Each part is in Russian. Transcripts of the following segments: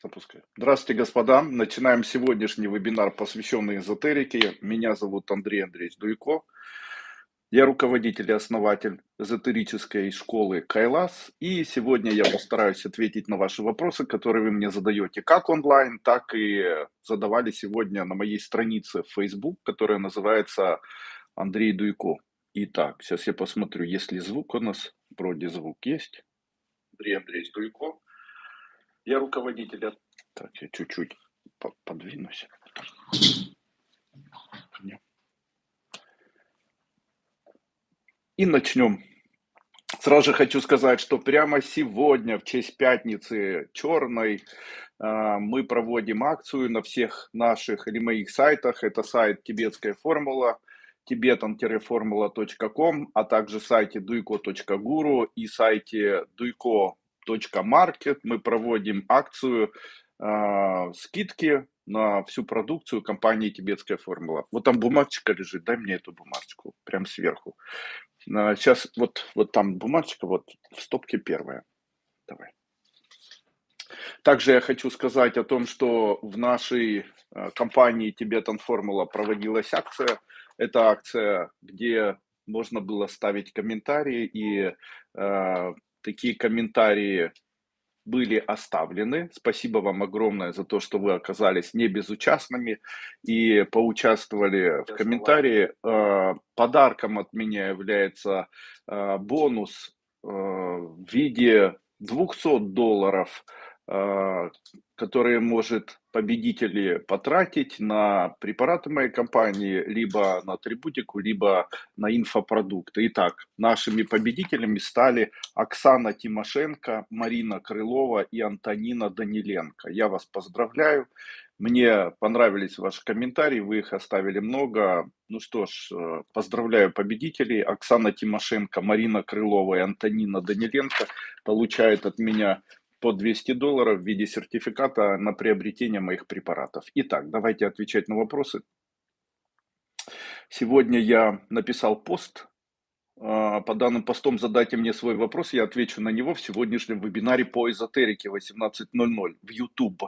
Запускай. Здравствуйте, господа. Начинаем сегодняшний вебинар, посвященный эзотерике. Меня зовут Андрей Андреевич Дуйко. Я руководитель и основатель эзотерической школы Кайлас. И сегодня я постараюсь ответить на ваши вопросы, которые вы мне задаете как онлайн, так и задавали сегодня на моей странице в Facebook, которая называется Андрей Дуйко. Итак, сейчас я посмотрю, есть ли звук у нас. Вроде звук есть. Андрей Андреевич Дуйко. Я руководитель. Так, я чуть-чуть подвинусь. И начнем. Сразу же хочу сказать, что прямо сегодня, в честь пятницы черной, а, мы проводим акцию на всех наших или моих сайтах. Это сайт «Тибетская формула», tibetan-formula.com, а также сайте duiko.guru и сайте duiko.market. Мы проводим акцию э, скидки на всю продукцию компании «Тибетская формула». Вот там бумажечка лежит, дай мне эту бумажечку, прям сверху. Сейчас вот, вот там бумажечка, вот в стопке первая. Давай. Также я хочу сказать о том, что в нашей э, компании Tibetan Formula проводилась акция. Это акция, где можно было ставить комментарии, и э, такие комментарии были оставлены. Спасибо вам огромное за то, что вы оказались не безучастными и поучаствовали в комментарии. Э, подарком от меня является э, бонус э, в виде 200 долларов а, которые может победители потратить на препараты моей компании, либо на атрибутику, либо на инфопродукты. Итак, нашими победителями стали Оксана Тимошенко, Марина Крылова и Антонина Даниленко. Я вас поздравляю. Мне понравились ваши комментарии, вы их оставили много. Ну что ж, э, поздравляю победителей. Оксана Тимошенко, Марина Крылова и Антонина Даниленко получают от меня по 200 долларов в виде сертификата на приобретение моих препаратов. Итак, давайте отвечать на вопросы. Сегодня я написал пост. А, по данным постом задайте мне свой вопрос, я отвечу на него в сегодняшнем вебинаре по эзотерике 18.00 в YouTube.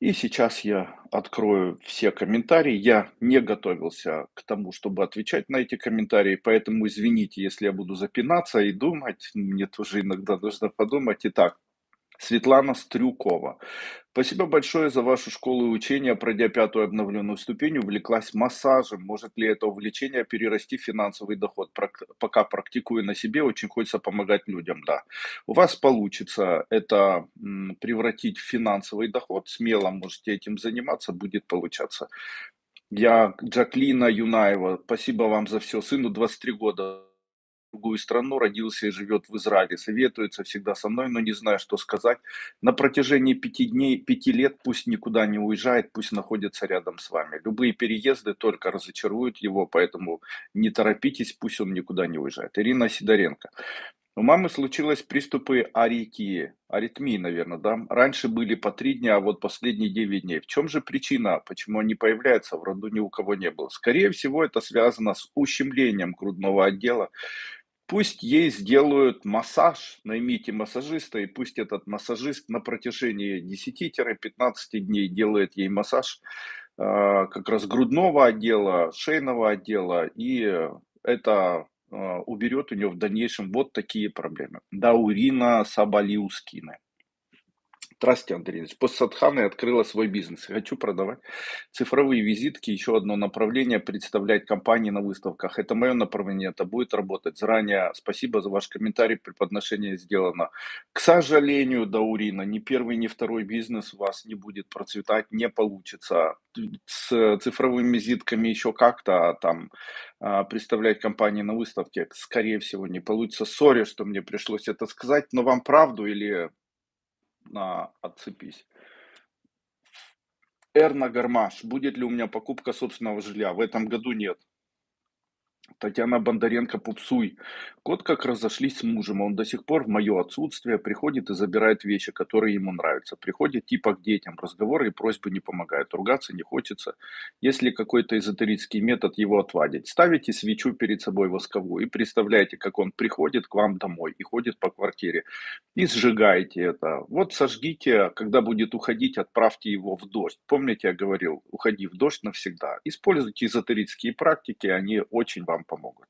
И сейчас я открою все комментарии. Я не готовился к тому, чтобы отвечать на эти комментарии, поэтому извините, если я буду запинаться и думать. Мне тоже иногда нужно подумать. Итак, Светлана Стрюкова. Спасибо большое за вашу школу и учение. Пройдя пятую обновленную ступень, увлеклась массажем. Может ли это увлечение перерасти в финансовый доход? Пока практикую на себе, очень хочется помогать людям. Да, у вас получится это превратить в финансовый доход. Смело можете этим заниматься, будет получаться. Я Джаклина Юнаева. Спасибо вам за все. Сыну 23 года другую страну, родился и живет в Израиле, советуется всегда со мной, но не знаю, что сказать. На протяжении пяти дней, пяти лет пусть никуда не уезжает, пусть находится рядом с вами. Любые переезды только разочаруют его, поэтому не торопитесь, пусть он никуда не уезжает. Ирина Сидоренко. У мамы случилось приступы аритмии, аритмии, наверное, да? Раньше были по три дня, а вот последние 9 дней. В чем же причина, почему они появляются, в роду ни у кого не было? Скорее всего, это связано с ущемлением грудного отдела, Пусть ей сделают массаж, наймите массажиста, и пусть этот массажист на протяжении 10-15 дней делает ей массаж э, как раз грудного отдела, шейного отдела, и это э, уберет у нее в дальнейшем вот такие проблемы. Даурина Сабалиускина. Здравствуйте, Андрей. После Садханы открыла свой бизнес. Хочу продавать цифровые визитки. Еще одно направление представлять компании на выставках. Это мое направление, это будет работать. Заранее спасибо за ваш комментарий, преподношение сделано. К сожалению, Даурина, ни первый, ни второй бизнес у вас не будет процветать, не получится. С цифровыми визитками еще как-то а там а, представлять компании на выставке, скорее всего, не получится. Сори, что мне пришлось это сказать, но вам правду или на «Отцепись». Эрна Гармаш. Будет ли у меня покупка собственного жилья? В этом году нет. Татьяна Бондаренко Пупсуй. Кот как разошлись с мужем, он до сих пор в мое отсутствие приходит и забирает вещи, которые ему нравятся. Приходит типа к детям, разговоры и просьбы не помогают, ругаться не хочется. Если какой-то эзотерический метод его отвадить, ставите свечу перед собой восковую и представляете, как он приходит к вам домой и ходит по квартире. И сжигаете это. Вот сожгите, когда будет уходить, отправьте его в дождь. Помните, я говорил, уходи в дождь навсегда. Используйте эзотерические практики, они очень вам помогут.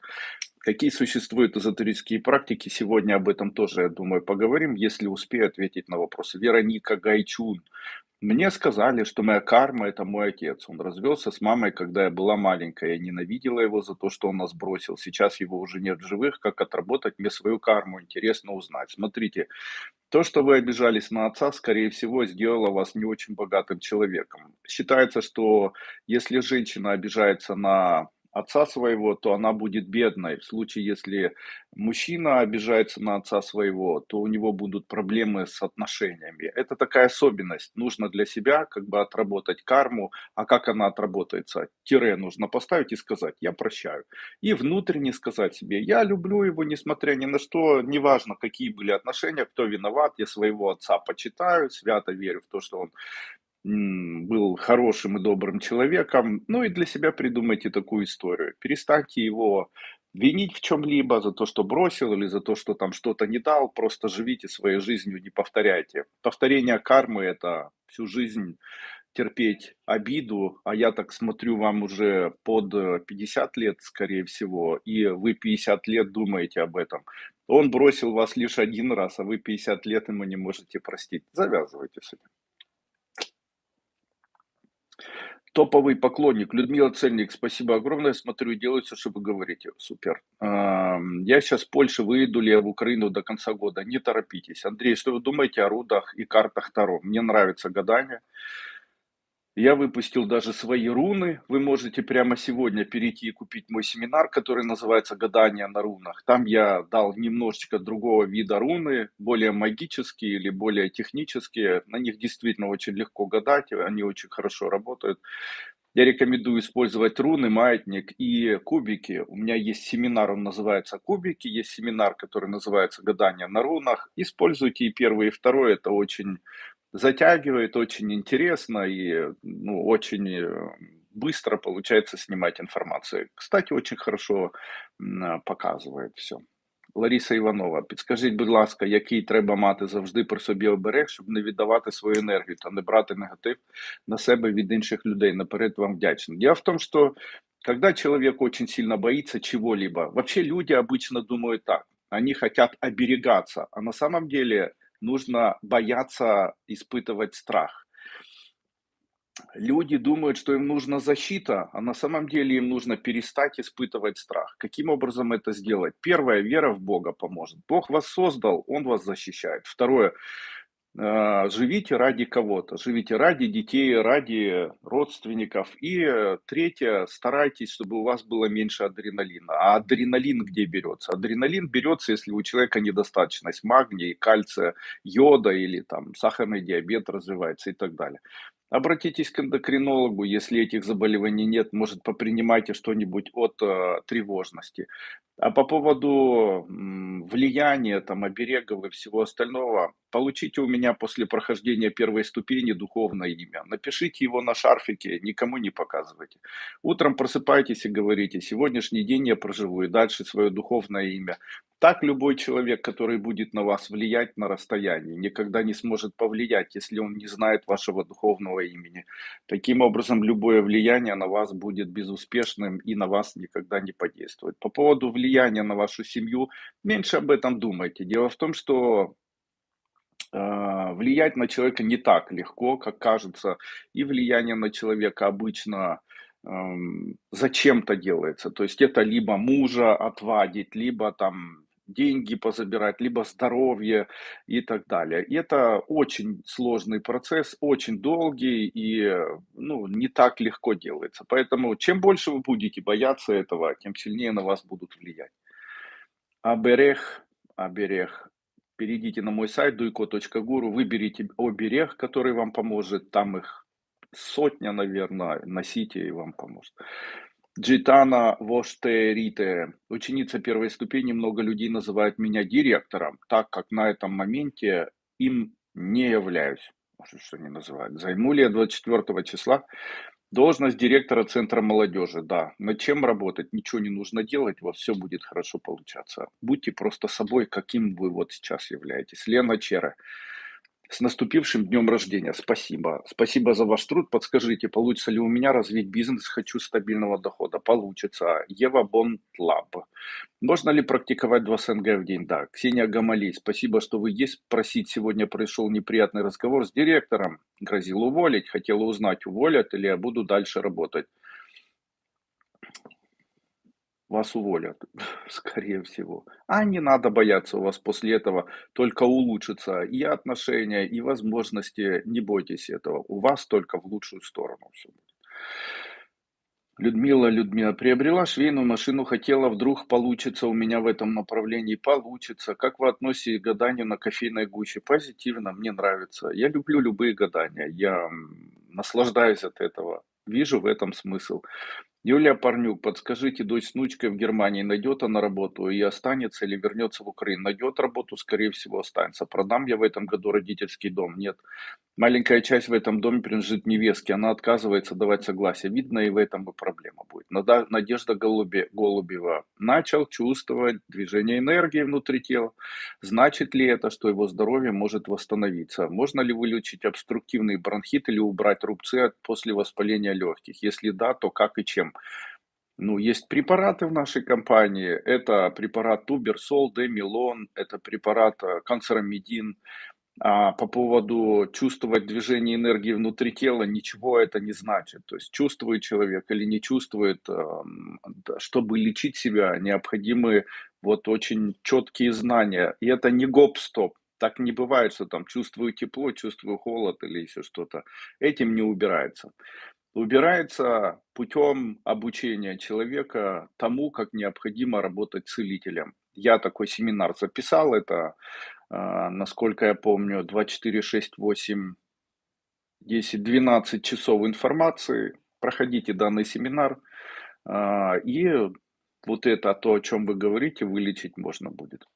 Какие существуют эзотерические практики? Сегодня об этом тоже, я думаю, поговорим, если успею ответить на вопрос. Вероника Гайчун. Мне сказали, что моя карма– это мой отец. Он развелся с мамой, когда я была маленькая. Я ненавидела его за то, что он нас бросил. Сейчас его уже нет в живых. Как отработать мне свою карму? Интересно узнать. Смотрите, то, что вы обижались на отца, скорее всего, сделало вас не очень богатым человеком. Считается, что если женщина обижается на отца своего, то она будет бедной. В случае, если мужчина обижается на отца своего, то у него будут проблемы с отношениями. Это такая особенность. Нужно для себя как бы отработать карму. А как она отработается? Тире нужно поставить и сказать «я прощаю». И внутренне сказать себе «я люблю его, несмотря ни на что, неважно, какие были отношения, кто виноват, я своего отца почитаю, свято верю в то, что он был хорошим и добрым человеком, ну и для себя придумайте такую историю. Перестаньте его винить в чем-либо за то, что бросил или за то, что там что-то не дал, просто живите своей жизнью, не повторяйте. Повторение кармы– это всю жизнь терпеть обиду, а я так смотрю, вам уже под 50 лет, скорее всего, и вы 50 лет думаете об этом. Он бросил вас лишь один раз, а вы 50 лет ему не можете простить. Завязывайте с этим. Топовый поклонник. Людмила Цельник, спасибо огромное. Смотрю, делаю все, что вы говорите. Супер. Я сейчас в Польше выйду ли я в Украину до конца года. Не торопитесь. Андрей, что вы думаете о рудах и картах Таро? Мне нравится гадание. Я выпустил даже свои руны. Вы можете прямо сегодня перейти и купить мой семинар, который называется «Гадание на рунах». Там я дал немножечко другого вида руны, более магические или более технические. На них действительно очень легко гадать, они очень хорошо работают. Я рекомендую использовать руны, маятник и кубики. У меня есть семинар, он называется «Кубики». Есть семинар, который называется «Гадание на рунах». Используйте и первый, и второй. Это очень затягивает, очень интересно и ну, очень э, быстро получается снимать информацию. Кстати, очень хорошо показывает все. Лариса Іванова, підскажіть, будь ласка, який треба мати завжди при собі оберег, щоб не віддавати свою енергію та не брати негатив на себе від інших людей. Наперед вам вдячний. Дело в том, что когда человек очень сильно боится чего-либо, вообще люди обычно думают так, они хотят оберегаться, а на самом деле нужно бояться испытывать страх. Люди думают, что им нужна защита, а на самом деле им нужно перестать испытывать страх. Каким образом это сделать? Первое, вера в Бога поможет. Бог вас создал, Он вас защищает. Второе, живите ради кого-то, живите ради детей, ради родственников. И э, третье, старайтесь, чтобы у вас было меньше адреналина. А адреналин где берется? Адреналин берется, если у человека недостаточность магния, кальция, йода или там сахарный диабет развивается и так далее. Обратитесь к эндокринологу, если этих заболеваний нет, может попринимайте что-нибудь от э, тревожности. А по поводу м, влияния, там, оберегов и всего остального, получите у меня после прохождения первой ступени духовное имя. Напишите его на шарфике, никому не показывайте. Утром просыпайтесь и говорите, сегодняшний день я проживу и дальше свое духовное имя. Так любой человек, который будет на вас влиять на расстоянии, никогда не сможет повлиять, если он не знает вашего духовного имени. Таким образом, любое влияние на вас будет безуспешным и на вас никогда не подействует. По поводу влияния на вашу семью, меньше об этом думайте. Дело в том, что э, влиять на человека не так легко, как кажется, и влияние на человека обычно зачем-то делается. То есть это либо мужа отвадить, либо там деньги позабирать, либо здоровье и так далее. И это очень сложный процесс, очень долгий и ну, не так легко делается. Поэтому чем больше вы будете бояться этого, тем сильнее на вас будут влиять. Оберег, оберег. Перейдите на мой сайт duiko.guru, выберите оберег, который вам поможет. Там их сотня, наверное, носите и вам поможет. Джитана Воштерите, ученица первой ступени, много людей называют меня директором, так как на этом моменте им не являюсь. Может, что они называют. Займу ли я 24 числа должность директора Центра молодежи? Да. Над чем работать? Ничего не нужно делать, во все будет хорошо получаться. Будьте просто собой, каким вы вот сейчас являетесь. Лена Чера. С наступившим днем рождения. Спасибо. Спасибо за ваш труд. Подскажите, получится ли у меня развить бизнес? Хочу стабильного дохода. Получится. Ева Бонтлаб. Можно ли практиковать 2 СНГ в день? Да. Ксения Гамалей. Спасибо, что вы есть. Просить сегодня пришел неприятный разговор с директором. Грозил уволить. Хотела узнать, уволят или я буду дальше работать вас уволят, скорее всего. А не надо бояться, у вас после этого только улучшится и отношения, и возможности. Не бойтесь этого, у вас только в лучшую сторону все будет. Людмила, Людмила, приобрела швейную машину, хотела, вдруг получится у меня в этом направлении, получится. Как вы относитесь к гаданию на кофейной гуще? Позитивно, мне нравится. Я люблю любые гадания, я наслаждаюсь от этого, вижу в этом смысл. Юлия Парнюк, подскажите, дочь с внучкой в Германии, найдет она работу и останется или вернется в Украину? Найдет работу, скорее всего, останется. Продам я в этом году родительский дом? Нет. Маленькая часть в этом доме принадлежит невестке, она отказывается давать согласие. Видно, и в этом и проблема будет. Надежда Голубева начал чувствовать движение энергии внутри тела. Значит ли это, что его здоровье может восстановиться? Можно ли вылечить обструктивный бронхит или убрать рубцы после воспаления легких? Если да, то как и чем? Ну, есть препараты в нашей компании. Это препарат Туберсол, Демилон, это препарат э, канцеромедин. А по поводу чувствовать движение энергии внутри тела, ничего это не значит. То есть чувствует человек или не чувствует, эм, чтобы лечить себя, необходимы вот очень четкие знания. И это не гоп-стоп. Так не бывает, что там чувствую тепло, чувствую холод или еще что-то. Этим не убирается убирается путем обучения человека тому, как необходимо работать целителем. Я такой семинар записал, это, а, насколько я помню, 2, 4, 6, 8, 10, 12 часов информации. Проходите данный семинар, а, и вот это то, о чем вы говорите, вылечить можно будет.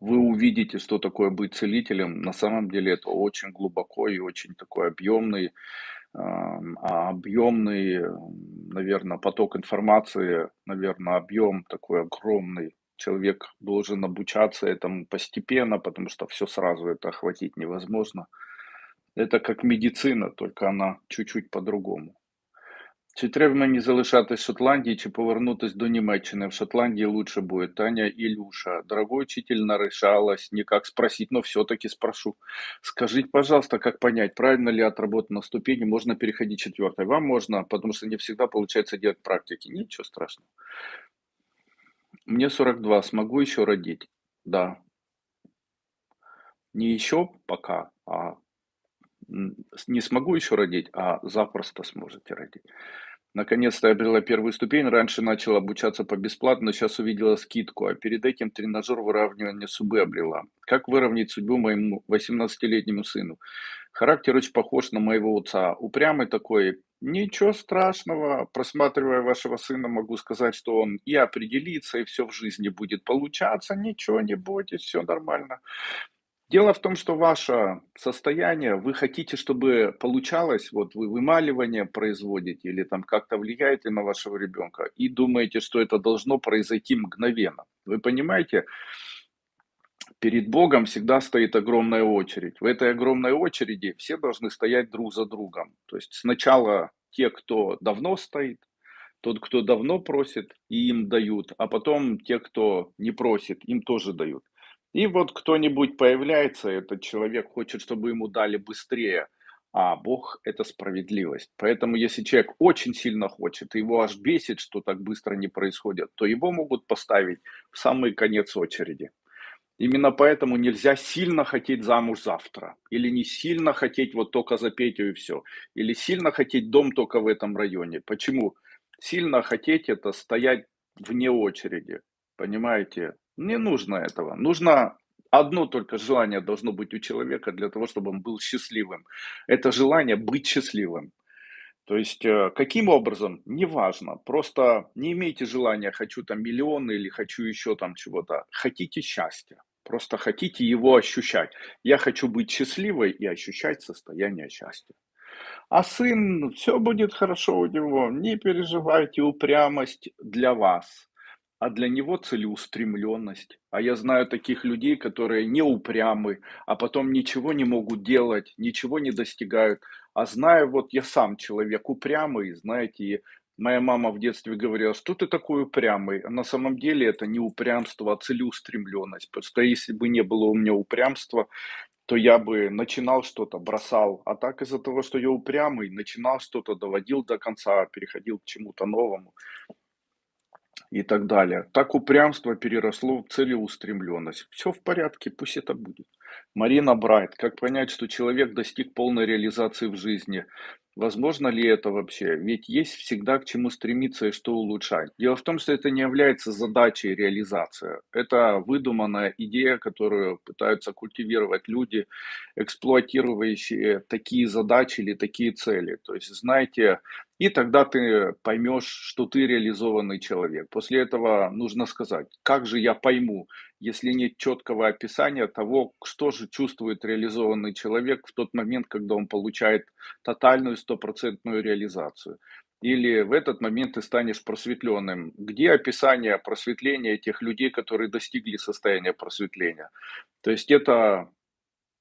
Вы увидите, что такое быть целителем. На самом деле это очень глубоко и очень такой объемный объемный, наверное, поток информации, наверное, объем такой огромный. Человек должен обучаться этому постепенно, потому что все сразу это охватить невозможно. Это как медицина, только она чуть-чуть по-другому. Чи треба мені залишатись в Шотландії, чи повернутись до Німеччини? В Шотландии лучше будет. Таня Илюша. Дорогой учитель, нарешалась, никак спросить, но все-таки спрошу. Скажите, пожалуйста, как понять, правильно ли отработана ступени, можно переходить четвертой? Вам можно, потому что не всегда получается делать практики. Ничего страшного. Мне 42, смогу еще родить? Да. Не еще пока, а не смогу еще родить, а запросто сможете родить. Наконец-то я обрела первую ступень. Раньше начала обучаться по бесплатно, но сейчас увидела скидку, а перед этим тренажер выравнивания судьбы обрела. Как выровнять судьбу моему 18-летнему сыну? Характер очень похож на моего отца. Упрямый такой. Ничего страшного. Просматривая вашего сына, могу сказать, что он и определится, и все в жизни будет получаться. Ничего не бойтесь, все нормально. Дело в том, что ваше состояние, вы хотите, чтобы получалось, вот вы вымаливание производите или там как-то влияете на вашего ребенка и думаете, что это должно произойти мгновенно. Вы понимаете, перед Богом всегда стоит огромная очередь. В этой огромной очереди все должны стоять друг за другом. То есть сначала те, кто давно стоит, тот, кто давно просит, и им дают, а потом те, кто не просит, им тоже дают. И вот кто-нибудь появляется, этот человек хочет, чтобы ему дали быстрее, а Бог – это справедливость. Поэтому если человек очень сильно хочет, его аж бесит, что так быстро не происходит, то его могут поставить в самый конец очереди. Именно поэтому нельзя сильно хотеть замуж завтра. Или не сильно хотеть вот только за Петю и все. Или сильно хотеть дом только в этом районе. Почему? Сильно хотеть это стоять вне очереди. Понимаете? Не нужно этого. Нужно одно только желание должно быть у человека для того, чтобы он был счастливым. Это желание быть счастливым. То есть, э, каким образом, неважно, просто не имейте желания, хочу там миллионы или хочу еще там чего-то. Хотите счастья, просто хотите его ощущать. Я хочу быть счастливой и ощущать состояние счастья. А сын, все будет хорошо у него, не переживайте, упрямость для вас, а для него целеустремленность. А я знаю таких людей, которые не упрямы, а потом ничего не могут делать, ничего не достигают. А знаю, вот я сам человек упрямый, знаете, и моя мама в детстве говорила, что ты такой упрямый. А на самом деле это не упрямство, а целеустремленность. Просто если бы не было у меня упрямства, то я бы начинал что-то, бросал. А так из-за того, что я упрямый, начинал что-то, доводил до конца, переходил к чему-то новому и так далее. Так упрямство переросло в целеустремленность. Все в порядке, пусть это будет. Марина Брайт. Как понять, что человек достиг полной реализации в жизни? Возможно ли это вообще? Ведь есть всегда к чему стремиться и что улучшать. Дело в том, что это не является задачей реализации. Это выдуманная идея, которую пытаются культивировать люди, эксплуатирующие такие задачи или такие цели. То есть, знаете, и тогда ты поймешь, что ты реализованный человек. После этого нужно сказать, как же я пойму, если нет четкого описания того, что же чувствует реализованный человек в тот момент, когда он получает тотальную стопроцентную реализацию. Или в этот момент ты станешь просветленным. Где описание просветления этих людей, которые достигли состояния просветления? То есть это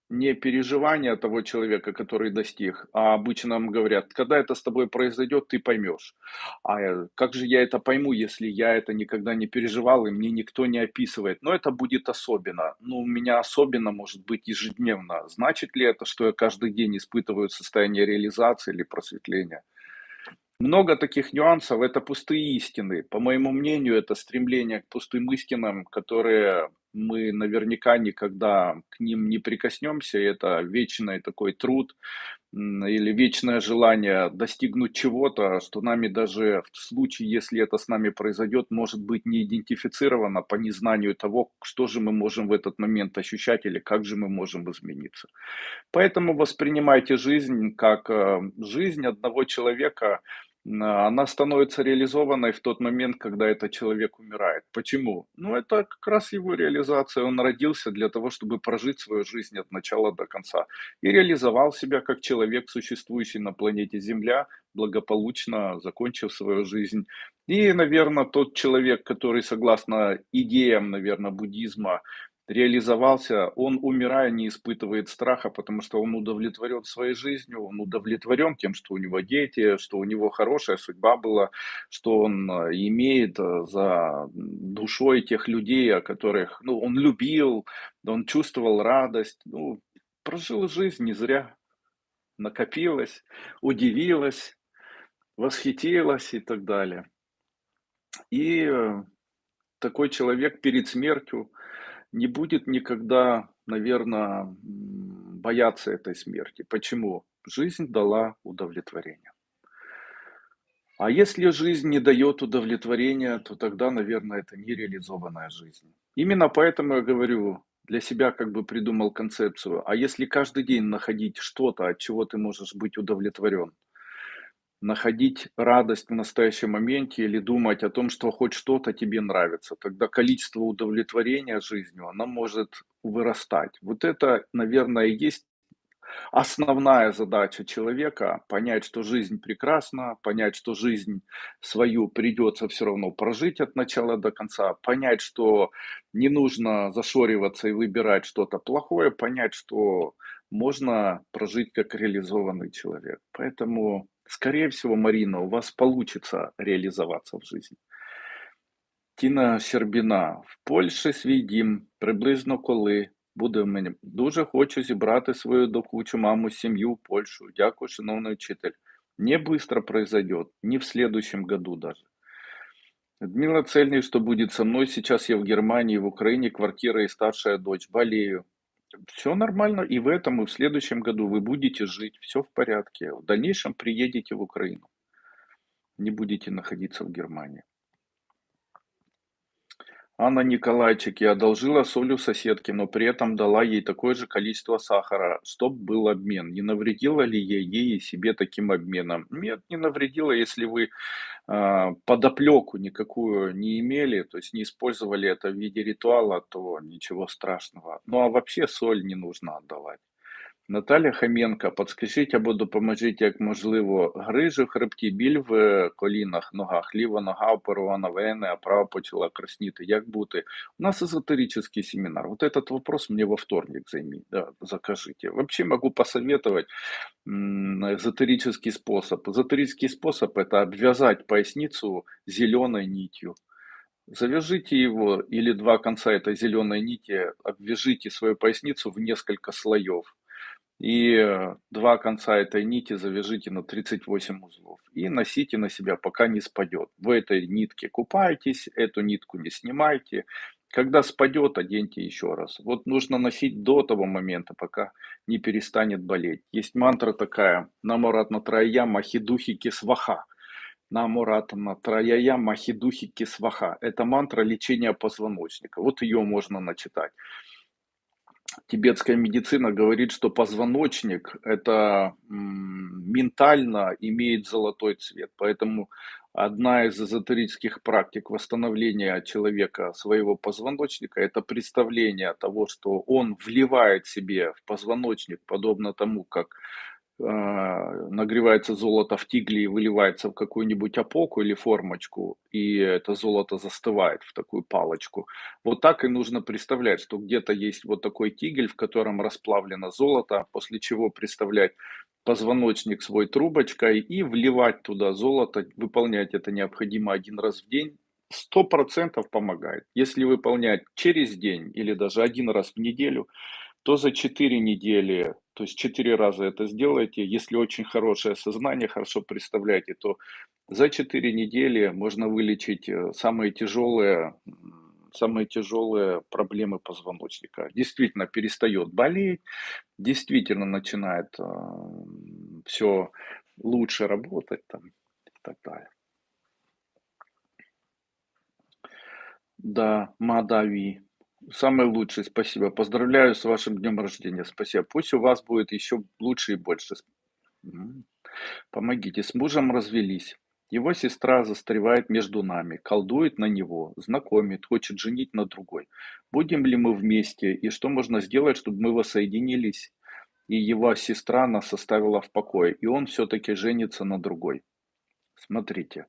не переживание того человека, который достиг, а обычно нам говорят, когда это с тобой произойдет, ты поймешь. А как же я это пойму, если я это никогда не переживал и мне никто не описывает? Но это будет особенно. Ну, у меня особенно может быть ежедневно. Значит ли это, что я каждый день испытываю состояние реализации или просветления? Много таких нюансов, это пустые истины. По моему мнению, это стремление к пустым истинам, которые мы наверняка никогда к ним не прикоснемся. Это вечный такой труд или вечное желание достигнуть чего-то, что нами даже в случае, если это с нами произойдет, может быть не идентифицировано по незнанию того, что же мы можем в этот момент ощущать или как же мы можем измениться. Поэтому воспринимайте жизнь как э, жизнь одного человека, она становится реализованной в тот момент, когда этот человек умирает. Почему? Ну, это как раз его реализация. Он родился для того, чтобы прожить свою жизнь от начала до конца. И реализовал себя как человек, существующий на планете Земля, благополучно закончив свою жизнь. И, наверное, тот человек, который, согласно идеям, наверное, буддизма, реализовался, он, умирая, не испытывает страха, потому что он удовлетворен своей жизнью, он удовлетворен тем, что у него дети, что у него хорошая судьба была, что он э, имеет э, за душой тех людей, о которых ну, он любил, он чувствовал радость, ну, прожил жизнь не зря, накопилась, удивилась, восхитилась и так далее. И э, такой человек перед смертью не будет никогда, наверное, бояться этой смерти. Почему? Жизнь дала удовлетворение. А если жизнь не дает удовлетворения, то тогда, наверное, это нереализованная жизнь. Именно поэтому я говорю, для себя как бы придумал концепцию. А если каждый день находить что-то, от чего ты можешь быть удовлетворен, находить радость в настоящем моменте или думать о том, что хоть что-то тебе нравится. Тогда количество удовлетворения жизнью, оно может вырастать. Вот это, наверное, и есть основная задача человека понять, что жизнь прекрасна, понять, что жизнь свою придется все равно прожить от начала до конца, понять, что не нужно зашориваться и выбирать что-то плохое, понять, что можно прожить как реализованный человек. Поэтому Скорее всего, Марина, у вас получится реалізуватися в житті. Тіна Щербіна. В Польщі свій дім, приблизно коли буде в мене. Дуже хочу зібрати свою докучу маму, сім'ю в Польщу. Дякую, шановний вчитель. Не быстро произойдет, не в следующем году даже. Людмила Цельный, что будет со мной? Сейчас я в Германии, в Украине, квартира и старшая дочь. Болею. Все нормально, и в этом, и в следующем году вы будете жить, все в порядке. В дальнейшем приедете в Украину, не будете находиться в Германии. Анна Николайчик, я одолжила соль у соседки, но при этом дала ей такое же количество сахара, чтоб был обмен. Не навредила ли я ей и себе таким обменом? Нет, не навредила, если вы подоплеку никакую не имели, то есть не использовали это в виде ритуала, то ничего страшного. Ну а вообще соль не нужно отдавать. Наталя Хаменка, подскажіть або допоможіть, як можливо, грижі в хребті, біль в колінах, ногах, ліва нога оперована вени, а права почала красніти. Як бути? У нас эзотерический семинар. Вот этот вопрос мне во вторник займи, да, закажите. Вообще могу посоветовать эзотерический способ. Эзотерический способ это обвязать поясницу зеленой нитью. Завяжите его или два конца этой зеленой нити, обвяжите свою поясницу в несколько слоев и э, два конца этой нити завяжите на 38 узлов и носите на себя, пока не спадет. В этой нитке купайтесь, эту нитку не снимайте. Когда спадет, оденьте еще раз. Вот нужно носить до того момента, пока не перестанет болеть. Есть мантра такая, намуратна трая махидухи кисваха. Намуратна трая махидухи кисваха. Это мантра лечения позвоночника. Вот ее можно начитать тибетская медицина говорит, что позвоночник это ментально имеет золотой цвет. Поэтому одна из эзотерических практик восстановления человека своего позвоночника это представление того, что он вливает себе в позвоночник, подобно тому, как нагревается золото в тигле и выливается в какую-нибудь опоку или формочку, и это золото застывает в такую палочку. Вот так и нужно представлять, что где-то есть вот такой тигель, в котором расплавлено золото, после чего представлять позвоночник свой трубочкой и вливать туда золото, выполнять это необходимо один раз в день, сто процентов помогает. Если выполнять через день или даже один раз в неделю, то за 4 недели, то есть 4 раза это сделайте, если очень хорошее сознание, хорошо представляете, то за 4 недели можно вылечить э, самые тяжелые, самые тяжелые проблемы позвоночника. Действительно перестает болеть, действительно начинает э, все лучше работать там, и так далее. Да, Мадави. Самый лучший, спасибо. Поздравляю с вашим днем рождения. Спасибо. Пусть у вас будет еще лучше и больше. Помогите. С мужем развелись. Его сестра застревает между нами, колдует на него, знакомит, хочет женить на другой. Будем ли мы вместе и что можно сделать, чтобы мы воссоединились? И его сестра нас оставила в покое, и он все-таки женится на другой. Смотрите.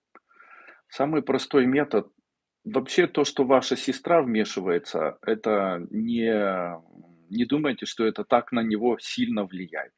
Самый простой метод Вообще то, что ваша сестра вмешивается, это не, не думайте, что это так на него сильно влияет.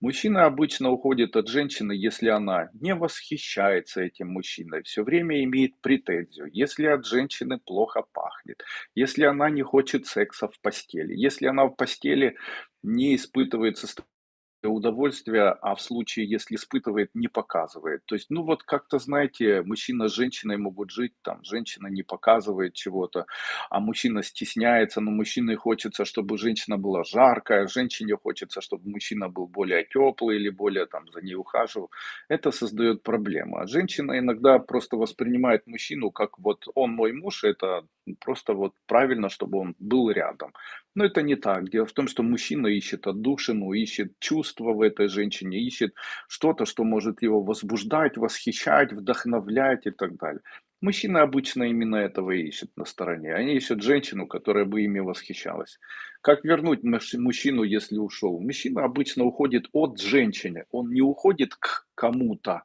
Мужчина обычно уходит от женщины, если она не восхищается этим мужчиной, все время имеет претензию, если от женщины плохо пахнет, если она не хочет секса в постели, если она в постели не испытывает состояние удовольствия, а в случае, если испытывает, не показывает. То есть, ну вот как-то, знаете, мужчина с женщиной могут жить, там, женщина не показывает чего-то, а мужчина стесняется, но мужчине хочется, чтобы женщина была жаркая, женщине хочется, чтобы мужчина был более теплый или более там за ней ухаживал. Это создает проблему. А женщина иногда просто воспринимает мужчину как вот он мой муж, это просто вот правильно, чтобы он был рядом. Но это не так. Дело в том, что мужчина ищет отдушину, ищет чувства в этой женщине, ищет что-то, что может его возбуждать, восхищать, вдохновлять и так далее. Мужчина обычно именно этого ищет на стороне. Они ищут женщину, которая бы ими восхищалась. Как вернуть мужчину, если ушел? Мужчина обычно уходит от женщины. Он не уходит к кому-то.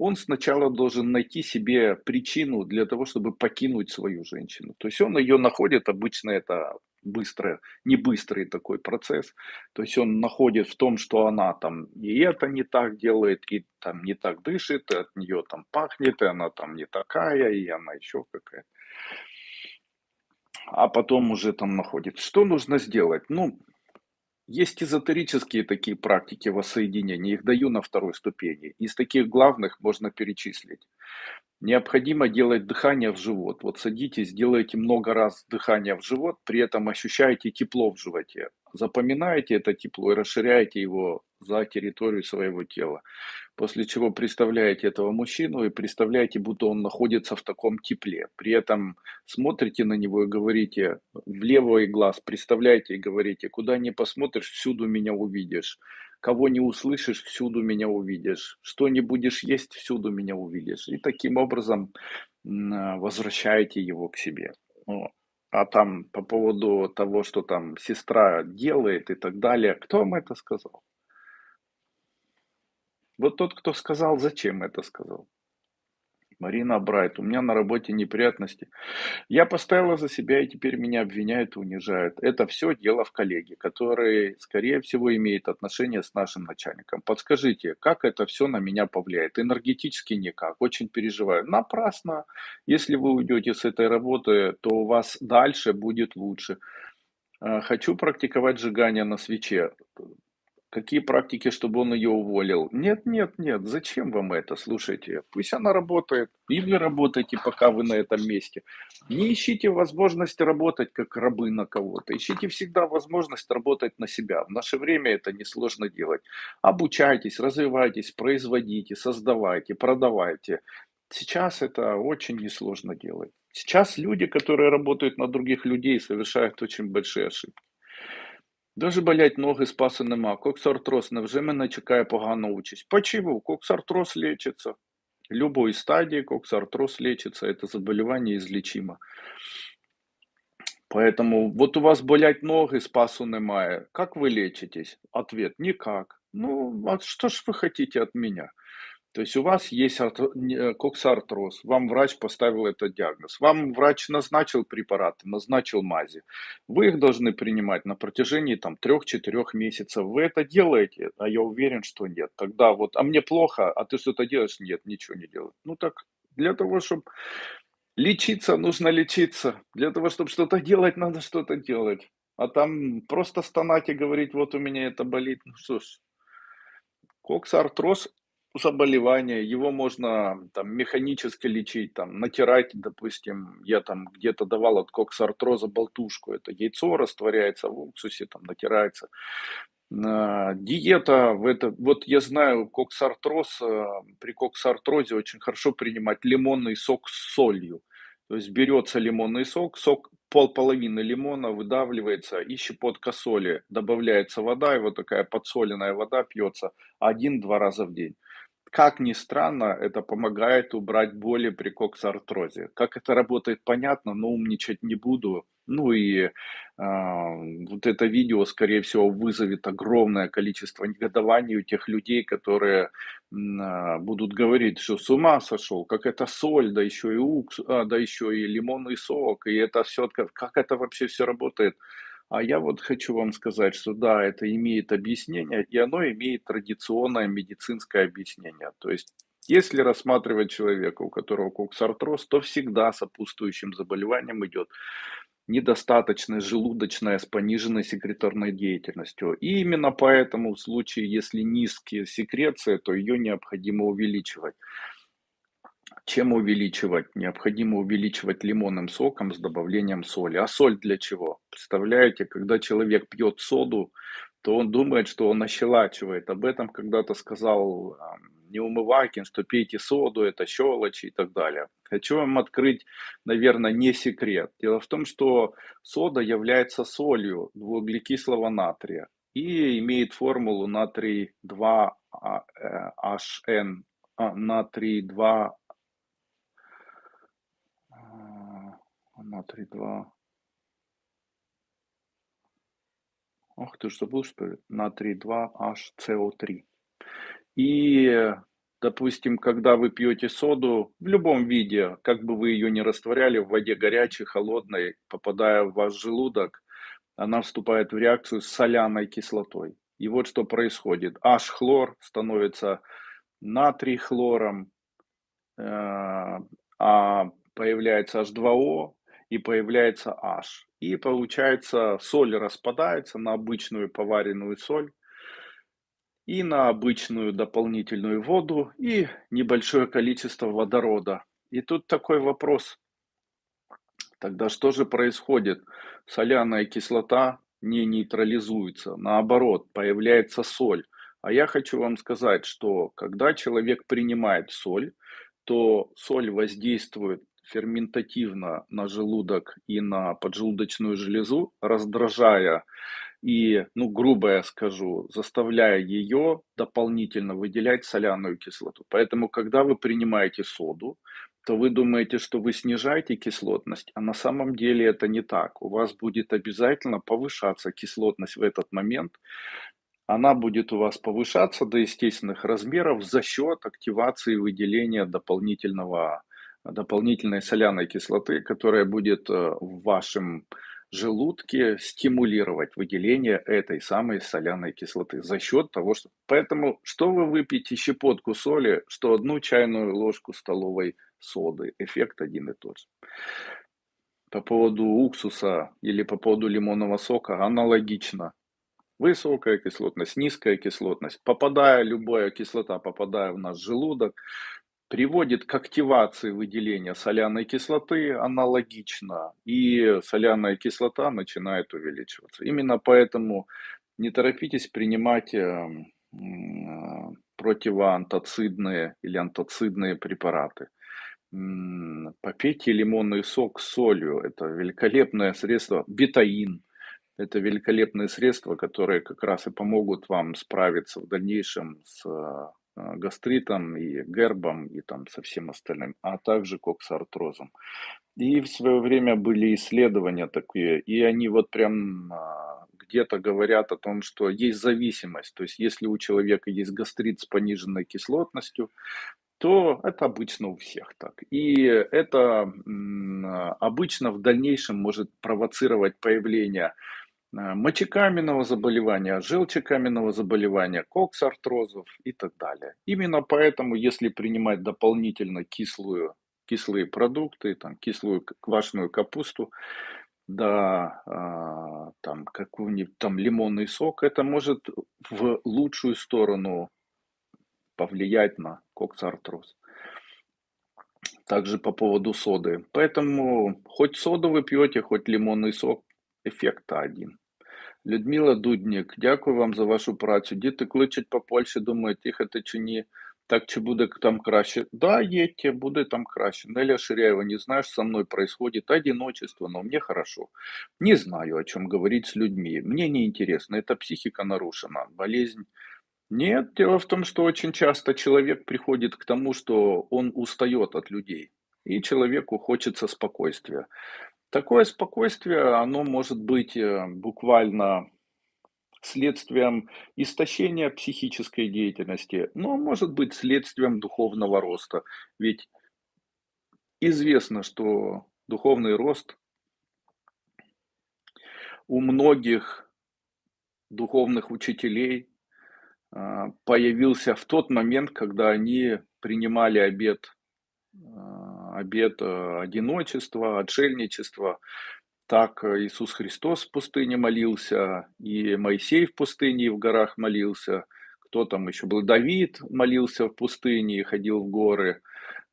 Он сначала должен найти себе причину для того, чтобы покинуть свою женщину. То есть он ее находит, обычно это быстро, не быстрый такой процесс. То есть он находит в том, что она там и это не так делает, и там не так дышит, и от нее там пахнет, и она там не такая, и она еще какая-то. А потом уже там находит. Что нужно сделать? Ну, есть эзотерические такие практики воссоединения, их даю на второй ступени. Из таких главных можно перечислить. Необходимо делать дыхание в живот. Вот садитесь, делайте много раз дыхание в живот, при этом ощущаете тепло в животе. Запоминаете это тепло и расширяете его за территорию своего тела. После чего представляете этого мужчину и представляете, будто он находится в таком тепле. При этом смотрите на него и говорите в левый глаз, представляете и говорите, куда не посмотришь, всюду меня увидишь. Кого не услышишь, всюду меня увидишь. Что не будешь есть, всюду меня увидишь. И таким образом возвращаете его к себе. А там по поводу того, что там сестра делает и так далее, кто вам это сказал? Вот тот, кто сказал, зачем это сказал? Марина Брайт, у меня на работе неприятности. Я поставила за себя, и теперь меня обвиняют и унижают. Это все дело в коллеге, который, скорее всего, имеет отношение с нашим начальником. Подскажите, как это все на меня повлияет? Энергетически никак, очень переживаю. Напрасно. Если вы уйдете с этой работы, то у вас дальше будет лучше. Э, хочу практиковать сжигание на свече. Какие практики, чтобы он ее уволил? Нет, нет, нет, зачем вам это? Слушайте, пусть она работает, и вы работаете, пока вы на этом месте. Не ищите возможность работать как рабы на кого-то. Ищите всегда возможность работать на себя. В наше время это несложно делать. Обучайтесь, развивайтесь, производите, создавайте, продавайте. Сейчас это очень несложно делать. Сейчас люди, которые работают на других людей, совершают очень большие ошибки. Дуже болять ноги, спасу нема. Коксартроз невже мене чекає погана участь? Почему? Коксартроз лечится. Любой стадии коксартроз лечится. Это заболевание излечимо. Поэтому вот у вас болять ноги, спасу немає. Как вы лечитесь? Ответ – никак. Ну, а что ж вы хотите от меня? То есть у вас есть э, коксартроз, вам врач поставил этот диагноз, вам врач назначил препараты, назначил мази. Вы их должны принимать на протяжении там 3-4 месяцев. Вы это делаете? А я уверен, что нет. Тогда вот, а мне плохо, а ты что-то делаешь? Нет, ничего не делаю. Ну так, для того, чтобы лечиться, нужно лечиться. Для того, чтобы что-то делать, надо что-то делать. А там просто стонать и говорить, вот у меня это болит. Ну что ж, коксартроз заболевание, его можно там механически лечить, там натирать, допустим, я там где-то давал от коксартроза болтушку, это яйцо растворяется в уксусе, там натирается. А, диета, в это, вот я знаю, коксартроз, а, при коксартрозе очень хорошо принимать лимонный сок с солью. То есть берется лимонный сок, сок пол половины лимона выдавливается и щепотка соли, добавляется вода, и вот такая подсоленная вода пьется один-два раза в день. Как ни странно, это помогает убрать боли при коксартрозе. Как это работает, понятно, но умничать не буду. Ну и э, вот это видео, скорее всего, вызовет огромное количество негодований у тех людей, которые э, будут говорить, что с ума сошел, как это соль, да еще и укс, а, да еще и лимонный сок, и это все, как это вообще все работает. А я вот хочу вам сказать, что да, это имеет объяснение, и оно имеет традиционное медицинское объяснение. То есть, если рассматривать человека, у которого коксартроз, то всегда сопутствующим заболеванием идет недостаточная желудочная с пониженной секреторной деятельностью. И именно поэтому в случае, если низкие секреции, то ее необходимо увеличивать. Чем увеличивать? Необходимо увеличивать лимонным соком с добавлением соли. А соль для чего? Представляете, когда человек пьет соду, то он думает, что он ощелачивает. Об этом когда-то сказал Неумывакин, что пейте соду, это щелочи и так далее. Хочу вам открыть, наверное, не секрет. Дело в том, что сода является солью двууглекислого натрия и имеет формулу натрий 2HN, а, натрий 2 натрий 2. Ох, ты же забыл, что ли? Натрий 2HCO3. И, допустим, когда вы пьете соду, в любом виде, как бы вы ее не растворяли в воде горячей, холодной, попадая в ваш желудок, она вступает в реакцию с соляной кислотой. И вот что происходит. H-хлор становится натрий хлором, э, а появляется H2O, и появляется H. И получается, соль распадается на обычную поваренную соль и на обычную дополнительную воду и небольшое количество водорода. И тут такой вопрос. Тогда что же происходит? Соляная кислота не нейтрализуется, наоборот, появляется соль. А я хочу вам сказать, что когда человек принимает соль, то соль воздействует ферментативно на желудок и на поджелудочную железу, раздражая и, ну, грубо я скажу, заставляя ее дополнительно выделять соляную кислоту. Поэтому, когда вы принимаете соду, то вы думаете, что вы снижаете кислотность, а на самом деле это не так. У вас будет обязательно повышаться кислотность в этот момент. Она будет у вас повышаться до естественных размеров за счет активации выделения дополнительного, дополнительной соляной кислоты, которая будет э, в вашем желудке стимулировать выделение этой самой соляной кислоты за счет того, что... Поэтому, что вы выпьете щепотку соли, что одну чайную ложку столовой соды, эффект один и тот же. По поводу уксуса или по поводу лимонного сока аналогично. Высокая кислотность, низкая кислотность. Попадая, любая кислота, попадая в наш желудок, приводит к активации выделения соляной кислоты аналогично, и соляная кислота начинает увеличиваться. Именно поэтому не торопитесь принимать эм, э, противоантоцидные или антоцидные препараты. Попейте лимонный сок с солью. Это великолепное средство. Бетаин. Это великолепные средства, которые как раз и помогут вам справиться в дальнейшем с а, гастритом и гербом и там со всем остальным, а также коксартрозом. И в свое время были исследования такие, и они вот прям а, где-то говорят о том, что есть зависимость. То есть если у человека есть гастрит с пониженной кислотностью, то это обычно у всех так. И это обычно в дальнейшем может провоцировать появление мочекаменного заболевания, желчекаменного заболевания, коксартрозов и так далее. Именно поэтому, если принимать дополнительно кислую, кислые продукты, там, кислую квашеную капусту, да, а, там какой-нибудь там лимонный сок, это может в лучшую сторону повлиять на коксартроз. Также по поводу соды. Поэтому хоть соду вы пьете, хоть лимонный сок, эффект один. Людмила Дуднік, дякую вам за вашу працю. Діти кличуть по Польщі, думають, їхати чи ні. Так чи буде там краще? Да, едьте, будет там краще. Неля Ширяева, не знаешь, со мной происходит одиночество, но мне хорошо. Не знаю, о чем говорить с людьми. Мне не интересно, это психика нарушена, болезнь. Нет, дело в том, что очень часто человек приходит к тому, что он устает от людей. И человеку хочется спокойствия. Такое спокойствие, оно может быть э, буквально следствием истощения психической деятельности, но может быть следствием духовного роста. Ведь известно, что духовный рост у многих духовных учителей а, появился в тот момент, когда они принимали обет а, обет э, одиночества, отшельничества. Так э, Иисус Христос в пустыне молился, и Моисей в пустыне и в горах молился. Кто там еще был? Давид молился в пустыне и ходил в горы.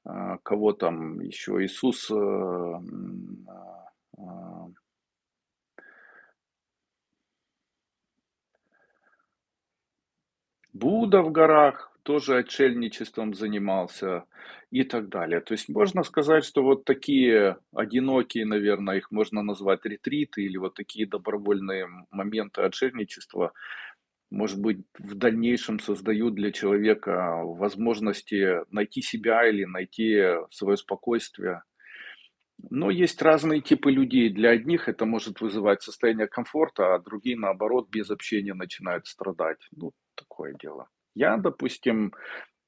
А, кого там еще? Иисус э, Будда в горах тоже отшельничеством занимался и так далее. То есть можно сказать, что вот такие одинокие, наверное, их можно назвать ретриты или вот такие добровольные моменты отшельничества, может быть, в дальнейшем создают для человека возможности найти себя или найти свое спокойствие. Но есть разные типы людей. Для одних это может вызывать состояние комфорта, а другие, наоборот, без общения начинают страдать. Ну, такое дело. Я, допустим,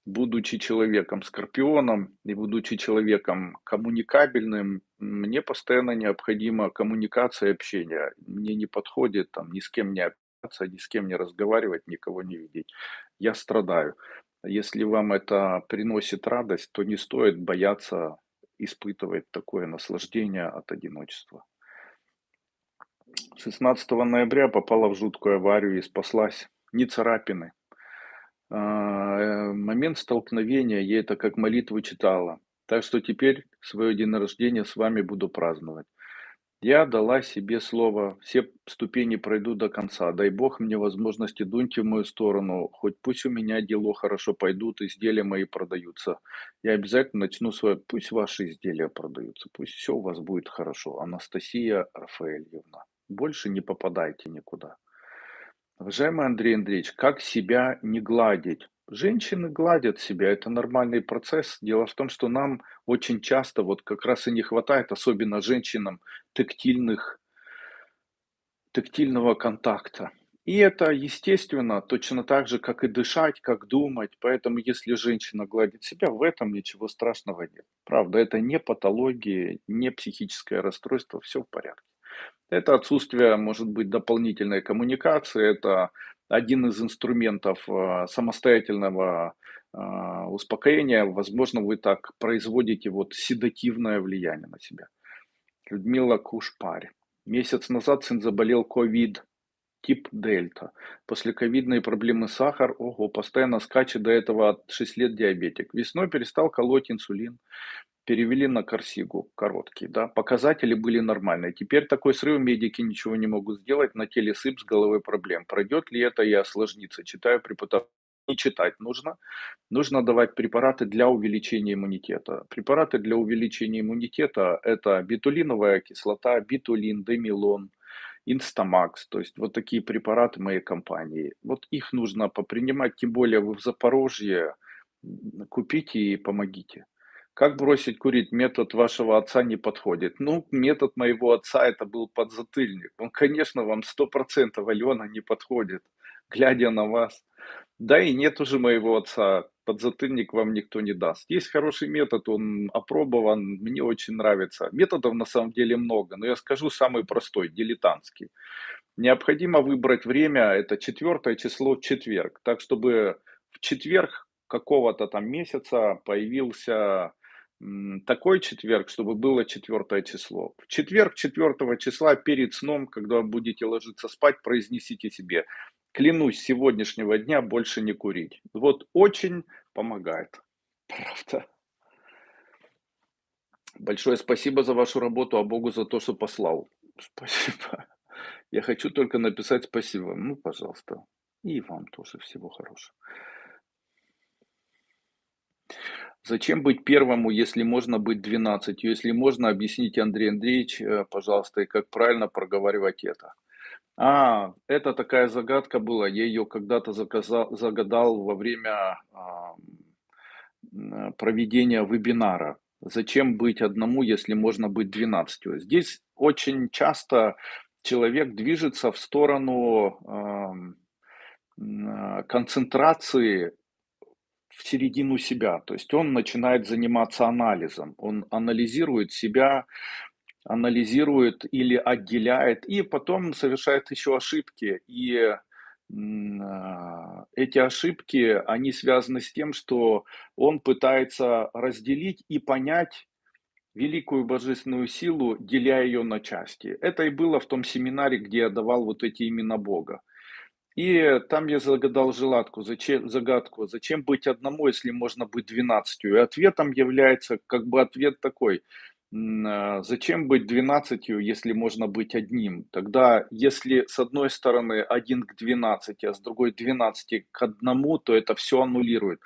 будучи человеком скорпионом и будучи человеком коммуникабельным, мне постоянно необходима коммуникация и общение. Мне не подходит там ни с кем не общаться, ни с кем не разговаривать, никого не видеть. Я страдаю. Если вам это приносит радость, то не стоит бояться испытывать такое наслаждение от одиночества. 16 ноября попала в жуткую аварию и спаслась. Не царапины, момент столкновения, я это как молитву читала. Так что теперь свое день рождения с вами буду праздновать. Я дала себе слово, все ступени пройду до конца. Дай Бог мне возможности, дуньте в мою сторону. Хоть пусть у меня дела хорошо пойдут, изделия мои продаются. Я обязательно начну свое, пусть ваши изделия продаются, пусть все у вас будет хорошо. Анастасия Рафаэльевна, больше не попадайте никуда. Уважаемый Андрей Андреевич, как себя не гладить? Женщины гладят себя, это нормальный процесс. Дело в том, что нам очень часто вот как раз и не хватает, особенно женщинам, тактильных, тактильного контакта. И это естественно, точно так же, как и дышать, как думать. Поэтому если женщина гладит себя, в этом ничего страшного нет. Правда, это не патология, не психическое расстройство, все в порядке. Это отсутствие, может быть, дополнительной коммуникации, это один из инструментов а, самостоятельного а, успокоения. Возможно, вы так производите вот седативное влияние на себя. Людмила Кушпарь. Месяц назад сын заболел ковид, тип дельта. После ковидной проблемы сахар, ого, постоянно скачет до этого от 6 лет диабетик. Весной перестал колоть инсулин перевели на Корсигу, короткий, да, показатели были нормальные. Теперь такой срыв медики ничего не могут сделать, на теле сыпь с головой проблем. Пройдет ли это и осложнится? Читаю преподав... Не читать нужно. Нужно давать препараты для увеличения иммунитета. Препараты для увеличения иммунитета – это битулиновая кислота, битулин, демилон, Инстамакс, то есть вот такие препараты моей компании. Вот их нужно попринимать, тем более вы в Запорожье, купите и помогите. Как бросить курить? Метод вашего отца не подходит. Ну, метод моего отца это был подзатыльник. Он, конечно, вам сто процентов, Алена, не подходит, глядя на вас. Да и нет уже моего отца, подзатыльник вам никто не даст. Есть хороший метод, он опробован, мне очень нравится. Методов на самом деле много, но я скажу самый простой, дилетантский. Необходимо выбрать время, это четвертое число в четверг, так чтобы в четверг какого-то там месяца появился такой четверг, чтобы было четвертое число. В четверг четвертого числа перед сном, когда будете ложиться спать, произнесите себе, клянусь сегодняшнего дня больше не курить. Вот очень помогает. Правда. Большое спасибо за вашу работу, а Богу за то, что послал. Спасибо. Я хочу только написать спасибо. Ну, пожалуйста. И вам тоже всего хорошего. Зачем быть первому, если можно быть двенадцатью? Если можно, объясните, Андрей Андреевич, э, пожалуйста, и как правильно проговаривать это. А, это такая загадка была, я ее когда-то загадал во время а, проведения вебинара. Зачем быть одному, если можно быть двенадцатью? Здесь очень часто человек движется в сторону э, концентрации в середину себя. То есть он начинает заниматься анализом. Он анализирует себя, анализирует или отделяет, и потом совершает еще ошибки. И а, эти ошибки, они связаны с тем, что он пытается разделить и понять великую божественную силу, деля ее на части. Это и было в том семинаре, где я давал вот эти имена Бога. И там я загадал желатку, зачем, загадку, зачем быть одному, если можно быть двенадцатью. И ответом является как бы ответ такой, а, зачем быть двенадцатью, если можно быть одним? Тогда, если с одной стороны один к двенадцати, а с другой двенадцати к одному, то это все аннулирует.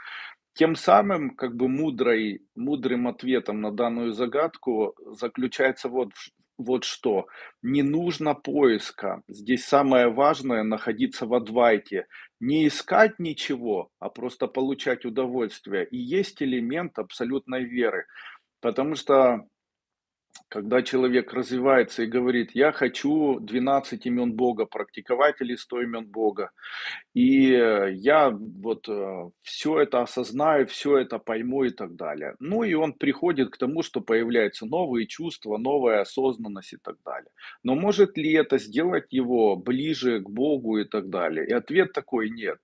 Тем самым, как бы мудрой, мудрым ответом на данную загадку заключается вот вот что. Не нужно поиска. Здесь самое важное находиться в адвайте. Не искать ничего, а просто получать удовольствие. И есть элемент абсолютной веры. Потому что когда человек развивается и говорит, я хочу 12 имен Бога практиковать или 100 имен Бога, и я вот э, все это осознаю, все это пойму и так далее. Ну и он приходит к тому, что появляются новые чувства, новая осознанность и так далее. Но может ли это сделать его ближе к Богу и так далее? И ответ такой нет.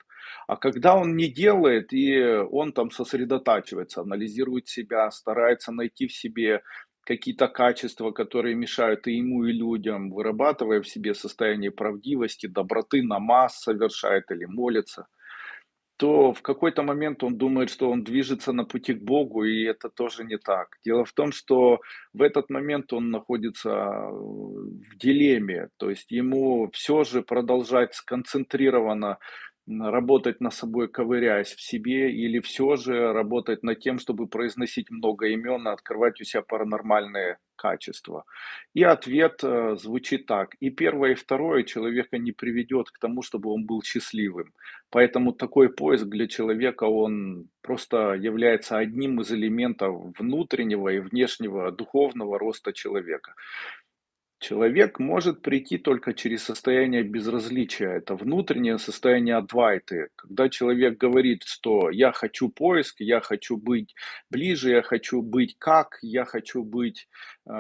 А когда он не делает, и он там сосредотачивается, анализирует себя, старается найти в себе какие-то качества, которые мешают и ему, и людям, вырабатывая в себе состояние правдивости, доброты, намаз совершает или молится. то в какой-то момент он думает, что он движется на пути к Богу, и это тоже не так. Дело в том, что в этот момент он находится э, в дилемме, то есть ему все же продолжать сконцентрированно работать над собой, ковыряясь в себе, или все же работать над тем, чтобы произносить много имен и открывать у себя паранормальные качества. И ответ э, звучит так. И первое, и второе человека не приведет к тому, чтобы он был счастливым. Поэтому такой поиск для человека, он просто является одним из элементов внутреннего и внешнего духовного роста человека. Человек может прийти только через состояние безразличия. Это внутреннее состояние адвайты. Когда человек говорит, что я хочу поиск, я хочу быть ближе, я хочу быть как, я хочу быть э,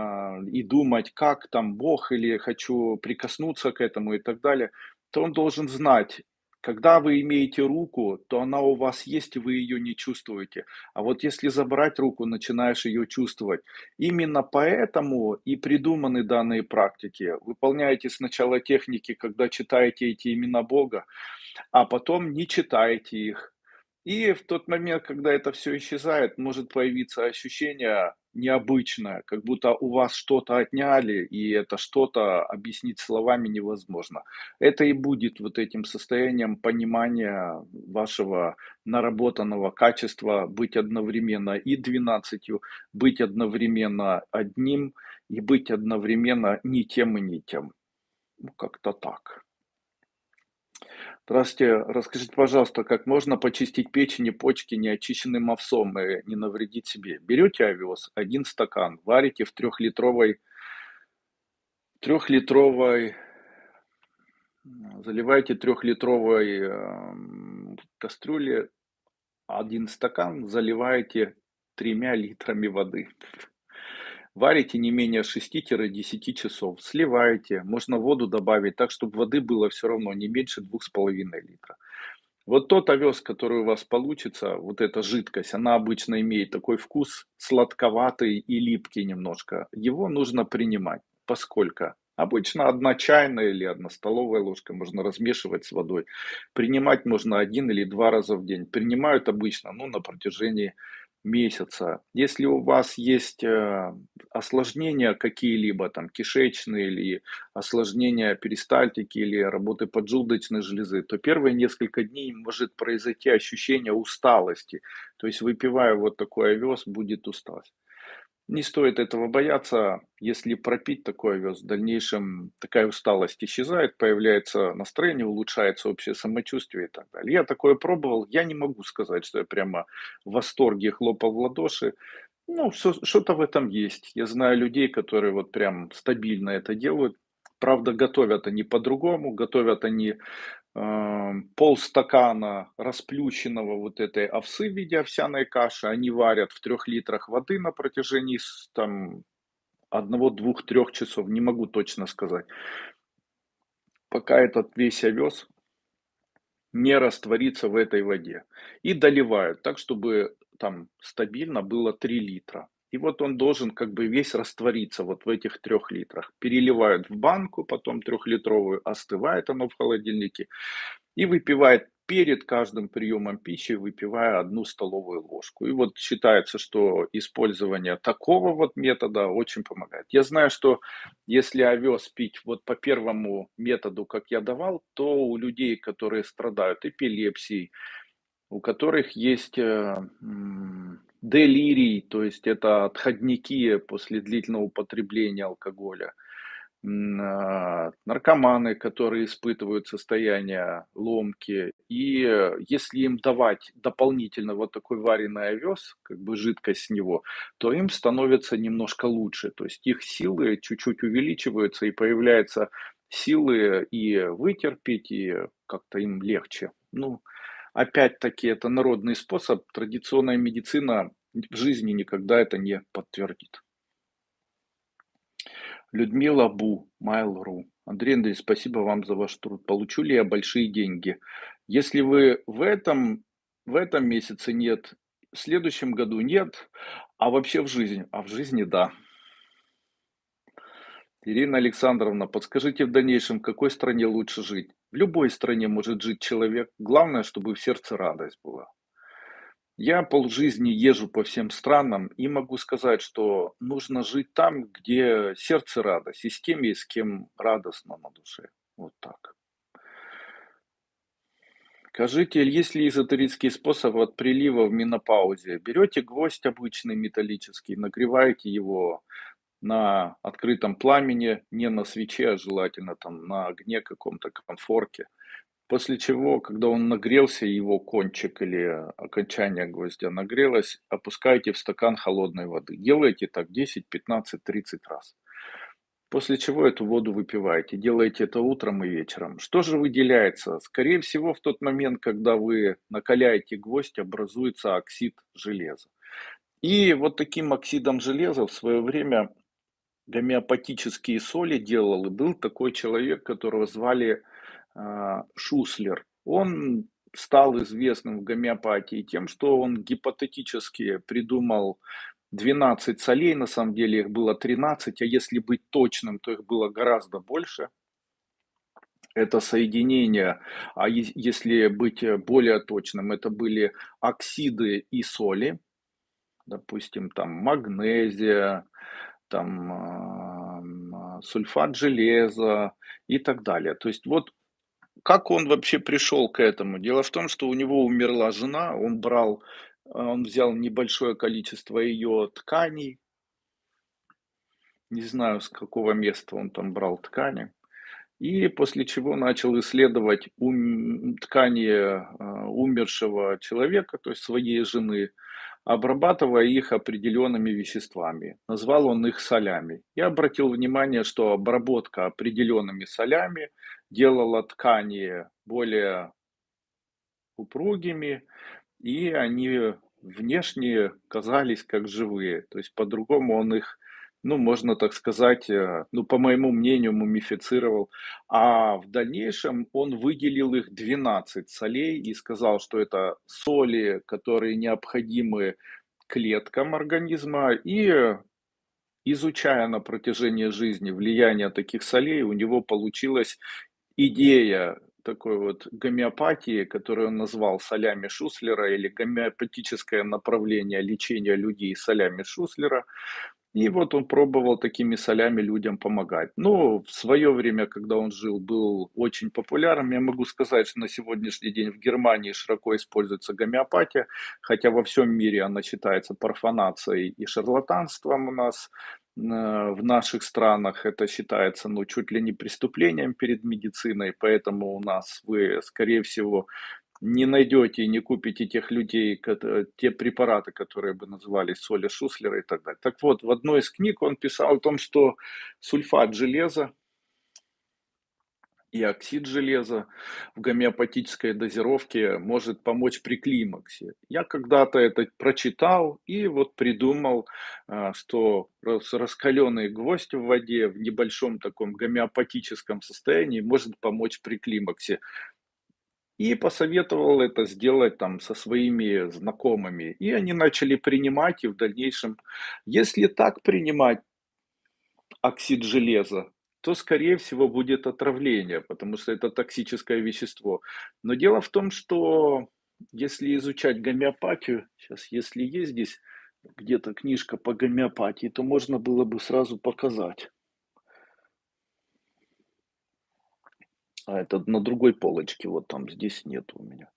и думать как там Бог, или хочу прикоснуться к этому и так далее, то он должен знать, когда вы имеете руку, то она у вас есть, и вы ее не чувствуете. А вот если забрать руку, начинаешь ее чувствовать. Именно поэтому и придуманы данные практики. Выполняете сначала техники, когда читаете эти имена Бога, а потом не читаете их. И в тот момент, когда это все исчезает, может появиться ощущение необычное, как будто у вас что-то отняли, и это что-то объяснить словами невозможно. Это и будет вот этим состоянием понимания вашего наработанного качества быть одновременно и двенадцатью, быть одновременно одним и быть одновременно не тем и не тем. Ну, как-то так. Здравствуйте. Расскажите, пожалуйста, как можно почистить печень и почки неочищенным овсом и не навредить себе? Берете овес, один стакан, варите в трехлитровой, трехлитровой, заливаете трехлитровой э, кастрюле один стакан, заливаете тремя литрами воды. Варите не менее 6-10 часов, сливаете, можно воду добавить так, чтобы воды было все равно не меньше 2,5 литра. Вот тот овес, который у вас получится, вот эта жидкость, она обычно имеет такой вкус сладковатый и липкий немножко. Его нужно принимать, поскольку обычно одна чайная или одна столовая ложка можно размешивать с водой. Принимать можно один или два раза в день. Принимают обычно ну, на протяжении месяца. Если у вас есть э, осложнения какие-либо, там кишечные или осложнения перистальтики или работы поджелудочной железы, то первые несколько дней может произойти ощущение усталости. То есть выпивая вот такой овес, будет усталость. Не стоит этого бояться, если пропить такой овес, в дальнейшем такая усталость исчезает, появляется настроение, улучшается общее самочувствие и так далее. Я такое пробовал, я не могу сказать, что я прямо в восторге хлопал в ладоши. Ну, что-то в этом есть. Я знаю людей, которые вот прям стабильно это делают. Правда, готовят они по-другому, готовят они полстакана расплющенного вот этой овсы в виде овсяной каши, они варят в трех литрах воды на протяжении там одного, двух, трех часов, не могу точно сказать. Пока этот весь овес не растворится в этой воде. И доливают так, чтобы там стабильно было 3 литра. И вот он должен как бы весь раствориться вот в этих трех литрах. Переливают в банку, потом трехлитровую, остывает оно в холодильнике. И выпивает перед каждым приемом пищи, выпивая одну столовую ложку. И вот считается, что использование такого вот метода очень помогает. Я знаю, что если овес пить вот по первому методу, как я давал, то у людей, которые страдают эпилепсией, у которых есть э, делирий, то есть это отходники после длительного употребления алкоголя, а, наркоманы, которые испытывают состояние ломки. И если им давать дополнительно вот такой вареный овес, как бы жидкость с него, то им становится немножко лучше. То есть их силы чуть-чуть увеличиваются и появляются силы и вытерпеть, и как-то им легче. Ну, опять-таки, это народный способ. Традиционная медицина в жизни никогда это не подтвердит. Людмила Бу, Mail.ru. Андрей Андрей, спасибо вам за ваш труд. Получу ли я большие деньги? Если вы в этом, в этом месяце нет, в следующем году нет, а вообще в жизни, а в жизни да. Ирина Александровна, подскажите в дальнейшем, в какой стране лучше жить? В любой стране может жить человек. Главное, чтобы в сердце радость была. Я полжизни езжу по всем странам и могу сказать, что нужно жить там, где сердце радость, и с теми, с кем радостно на душе. Вот так. Скажите, есть ли эзотерический способ от прилива в менопаузе? Берете гвоздь обычный металлический, нагреваете его на открытом пламени, не на свече, а желательно там на огне каком-то конфорке. После чего, когда он нагрелся, его кончик или окончание гвоздя нагрелось, опускаете в стакан холодной воды. Делайте так 10, 15, 30 раз. После чего эту воду выпиваете. Делаете это утром и вечером. Что же выделяется? Скорее всего, в тот момент, когда вы накаляете гвоздь, образуется оксид железа. И вот таким оксидом железа в свое время гомеопатические соли делал. И был такой человек, которого звали э, Шуслер. Он стал известным в гомеопатии тем, что он гипотетически придумал 12 солей, на самом деле их было 13, а если быть точным, то их было гораздо больше. Это соединение, а если быть более точным, это были оксиды и соли, допустим, там магнезия, там сульфат железа и так далее. То есть вот как он вообще пришел к этому? Дело в том, что у него умерла жена, он брал он взял небольшое количество ее тканей. Не знаю, с какого места он там брал ткани. И после чего начал исследовать ум, ткани э, умершего человека, то есть своей жены, обрабатывая их определенными веществами. Назвал он их солями. Я обратил внимание, что обработка определенными солями делала ткани более упругими, и они внешне казались как живые. То есть по-другому он их, ну, можно так сказать, э, ну, по моему мнению, мумифицировал. А в дальнейшем он выделил их 12 солей и сказал, что это соли, которые необходимы клеткам организма. И изучая на протяжении жизни влияние таких солей, у него получилась идея такой вот гомеопатии, которую он назвал солями Шуслера, или гомеопатическое направление лечения людей солями Шуслера. И вот он пробовал такими солями людям помогать. Но в свое время, когда он жил, был очень популярным. Я могу сказать, что на сегодняшний день в Германии широко используется гомеопатия, хотя во всем мире она считается профанацией и шарлатанством у нас в наших странах это считается, ну, чуть ли не преступлением перед медициной, поэтому у нас вы, скорее всего, не найдете и не купите тех людей, те препараты, которые бы назывались соли Шуслера и так далее. Так вот, в одной из книг он писал о том, что сульфат железа и оксид железа в гомеопатической дозировке может помочь при климаксе. Я когда-то это прочитал и вот придумал, а, что раскаленный гвоздь в воде в небольшом таком гомеопатическом состоянии может помочь при климаксе. И посоветовал это сделать там со своими знакомыми. И они начали принимать, и в дальнейшем, если так принимать оксид железа, то, скорее всего, будет отравление, потому что это токсическое вещество. Но дело в том, что если изучать гомеопатию, сейчас, если есть здесь где-то книжка по гомеопатии, то можно было бы сразу показать. А это на другой полочке, вот там здесь нет у меня.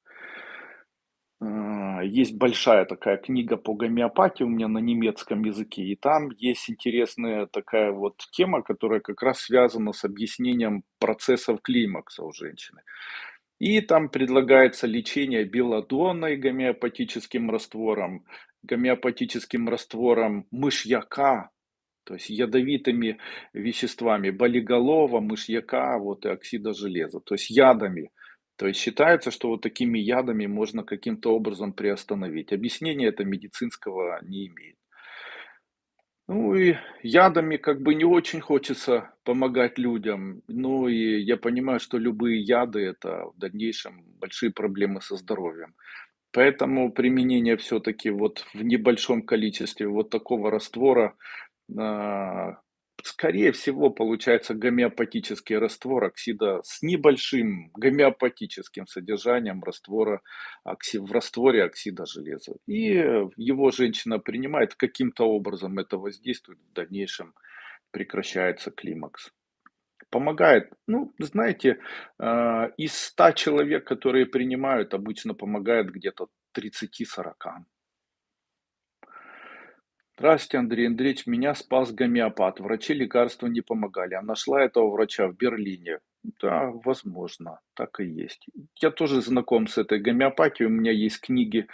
А, есть большая такая книга по гомеопатии у меня на немецком языке, и там есть интересная такая вот тема, которая как раз связана с объяснением процессов климакса у женщины. И там предлагается лечение белодонной гомеопатическим раствором, гомеопатическим раствором мышьяка, то есть ядовитыми веществами болиголова, мышьяка вот, и оксида железа, то есть ядами – то есть считается, что вот такими ядами можно каким-то образом приостановить. Объяснения это медицинского не имеет. Ну и ядами как бы не очень хочется помогать людям. Ну и я понимаю, что любые яды это в дальнейшем большие проблемы со здоровьем. Поэтому применение все-таки вот в небольшом количестве вот такого раствора скорее всего, получается гомеопатический раствор оксида с небольшим гомеопатическим содержанием раствора, в растворе оксида железа. И его женщина принимает, каким-то образом это воздействует, в дальнейшем прекращается климакс. Помогает, ну, знаете, а, из 100 человек, которые принимают, обычно помогает где-то 30-40. Здравствуйте, Андрей Андреевич. Меня спас гомеопат. Врачи лекарства не помогали. А нашла этого врача в Берлине. Да, возможно, так и есть. Я тоже знаком с этой гомеопатией. У меня есть книги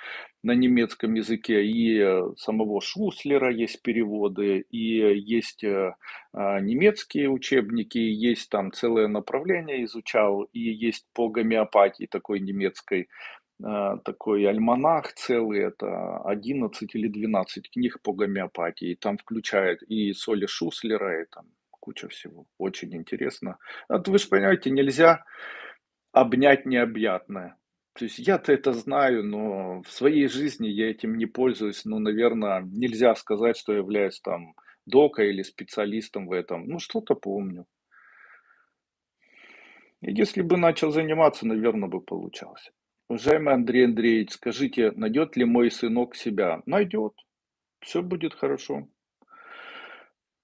на немецком языке. И э, самого Шуслера есть переводы. И есть э, а, немецкие учебники. Есть там целое направление изучал. И есть по гомеопатии такой немецкой такой альманах целый, это 11 или 12 книг по гомеопатии, там включает и Соли Шуслера, и там куча всего, очень интересно. Вот вы же понимаете, нельзя обнять необъятное. То есть я-то это знаю, но в своей жизни я этим не пользуюсь, ну, наверное, нельзя сказать, что я являюсь там докой или специалистом в этом. Ну, что-то помню. Если бы начал заниматься, наверное, бы получалось. Уважаемый Андрей Андреевич, скажите, найдет ли мой сынок себя? Найдет. Все будет хорошо.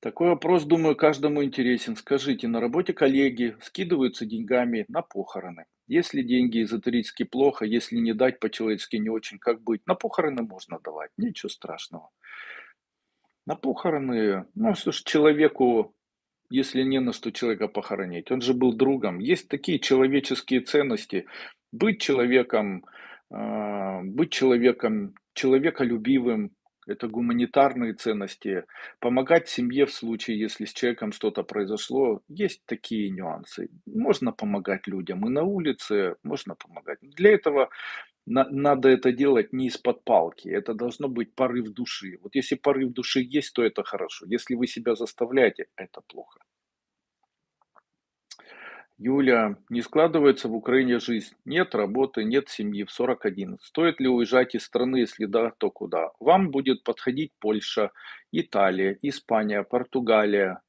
Такой вопрос, думаю, каждому интересен. Скажите, на работе коллеги скидываются деньгами на похороны. Если деньги эзотерически плохо, если не дать по-человечески не очень, как быть? На похороны можно давать, ничего страшного. На похороны, ну что ж, человеку, если не на что человека похоронить, он же был другом. Есть такие человеческие ценности, быть человеком, а, быть человеком, человеколюбивым, это гуманитарные ценности, помогать семье в случае, если с человеком что-то произошло, есть такие нюансы. Можно помогать людям и на улице, можно помогать. Для этого на, надо это делать не из-под палки, это должно быть порыв души. Вот если порыв души есть, то это хорошо. Если вы себя заставляете, это плохо. Юля, не складывается в Украине жизнь. Нет работы, нет семьи в 41. Стоит ли уезжать из страны, если да, то куда? Вам будет подходить Польша, Италия, Испания, Португалия.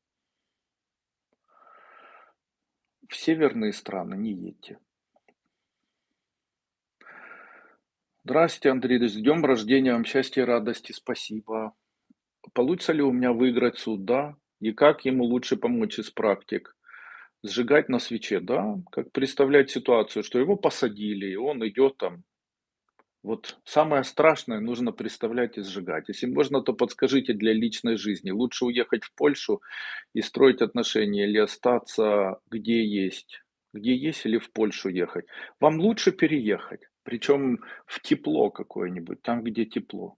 В северные страны не едьте. Здравствуйте, Андрей, с днем рождения, вам счастья и радости, спасибо. Получится ли у меня выиграть суд, да? И как ему лучше помочь из практик? Сжигать на свече, да, как представлять ситуацию, что его посадили, и он идет там. Вот самое страшное нужно представлять и сжигать. Если можно, то подскажите для личной жизни. Лучше уехать в Польшу и строить отношения или остаться где есть? Где есть или в Польшу ехать? Вам лучше переехать, причем в тепло какое-нибудь, там, где тепло.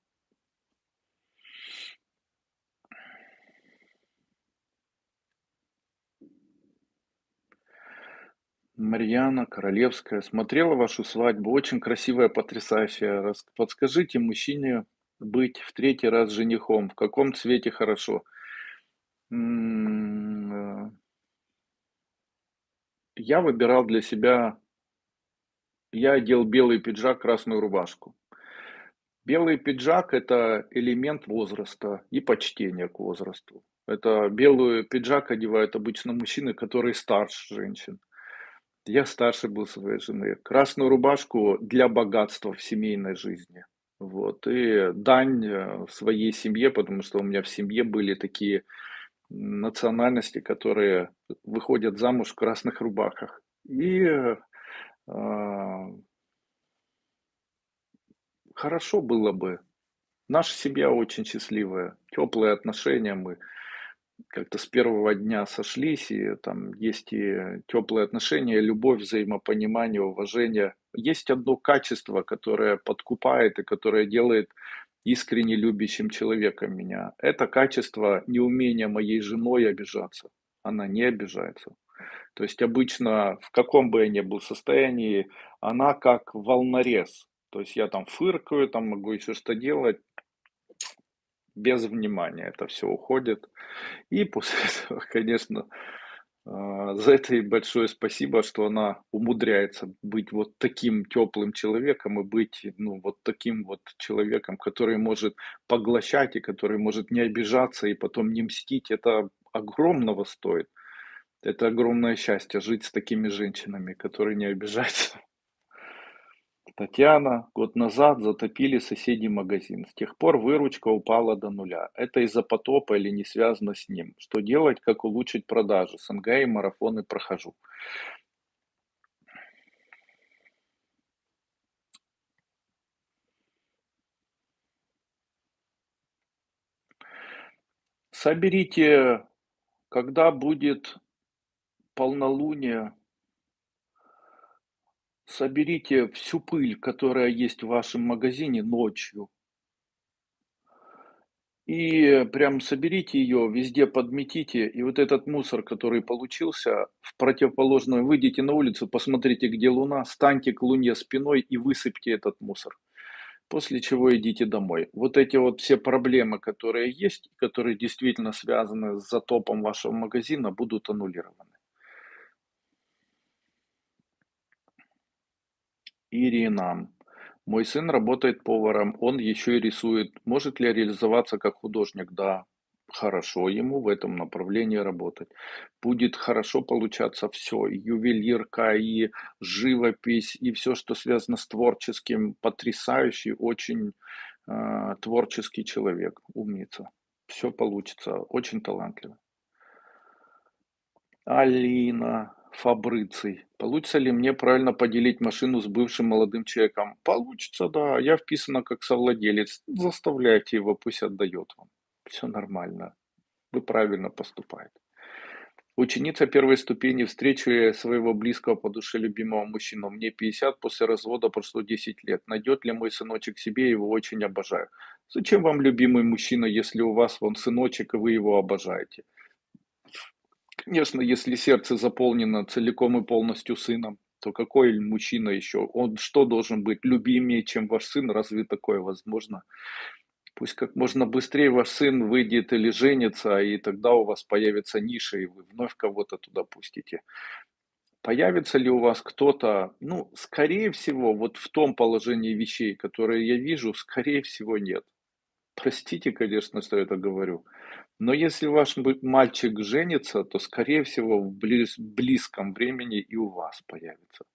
Марьяна Королевская. Смотрела вашу свадьбу. Очень красивая, потрясающая. Подскажите мужчине быть в третий раз женихом. В каком цвете хорошо? Э, Я выбирал для себя, я одел белый пиджак, красную рубашку. Белый пиджак– это элемент возраста и почтения к возрасту. Это белый пиджак одевают обычно мужчины, которые старше женщин. Я старше был своей жены. Красную рубашку для богатства в семейной жизни. Вот. И дань э, своей семье, потому что у меня в семье были такие национальности, которые выходят замуж в красных рубахах. И э, хорошо было бы. Наша семья очень счастливая, теплые отношения мы как-то с первого дня сошлись, и там есть и теплые отношения, любовь, взаимопонимание, уважение. Есть одно качество, которое подкупает и которое делает искренне любящим человеком меня. Это качество неумения моей женой обижаться. Она не обижается. То есть обычно, в каком бы я ни был состоянии, она как волнорез. То есть я там фыркаю, там могу еще что делать, без внимания это все уходит. И после этого, конечно, а, за это ей большое спасибо, что она умудряется быть вот таким теплым человеком и быть, ну, вот таким вот человеком, который может поглощать и который может не обижаться и потом не мстить. Это огромного стоит. Это огромное счастье жить с такими женщинами, которые не обижаются. Татьяна, год назад затопили соседний магазин. С тех пор выручка упала до нуля. Это из-за потопа или не связано с ним? Что делать, как улучшить продажи? СНГ и марафоны прохожу. Соберите, когда будет полнолуние, соберите всю пыль, которая есть в вашем магазине ночью. И прям соберите ее, везде подметите, и вот этот мусор, который получился, в противоположную, выйдите на улицу, посмотрите, где луна, станьте к луне спиной и высыпьте этот мусор после чего идите домой. Вот эти вот все проблемы, которые есть, которые действительно связаны с затопом вашего магазина, будут аннулированы. Ирина. Мой сын работает поваром, он еще и рисует. Может ли реализоваться как художник? Да, хорошо ему в этом направлении работать. Будет хорошо получаться все, и ювелирка, и живопись, и все, что связано с творческим, потрясающий, очень э, творческий человек, умница. Все получится, очень талантливый. Алина Фабриций. Получится ли мне правильно поделить машину с бывшим молодым человеком? Получится, да. Я вписана как совладелец. Заставляйте его, пусть отдает вам все нормально, вы правильно поступаете. Ученица первой ступени встречи своего близкого по душе любимого мужчину. Мне 50, после развода прошло 10 лет. Найдет ли мой сыночек себе, его очень обожаю. Зачем вам любимый мужчина, если у вас вон сыночек, и вы его обожаете? Конечно, если сердце заполнено целиком и полностью сыном, то какой мужчина еще? Он что должен быть любимее, чем ваш сын? Разве такое возможно? Пусть как можно быстрее ваш сын выйдет или женится, и тогда у вас появится ниша, и вы вновь кого-то туда пустите. Появится ли у вас кто-то, ну, скорее всего, вот в том положении вещей, которые я вижу, скорее всего, нет. Простите, конечно, что я это говорю. Но если ваш мальчик женится, то, скорее всего, в близ, близком времени и у вас появится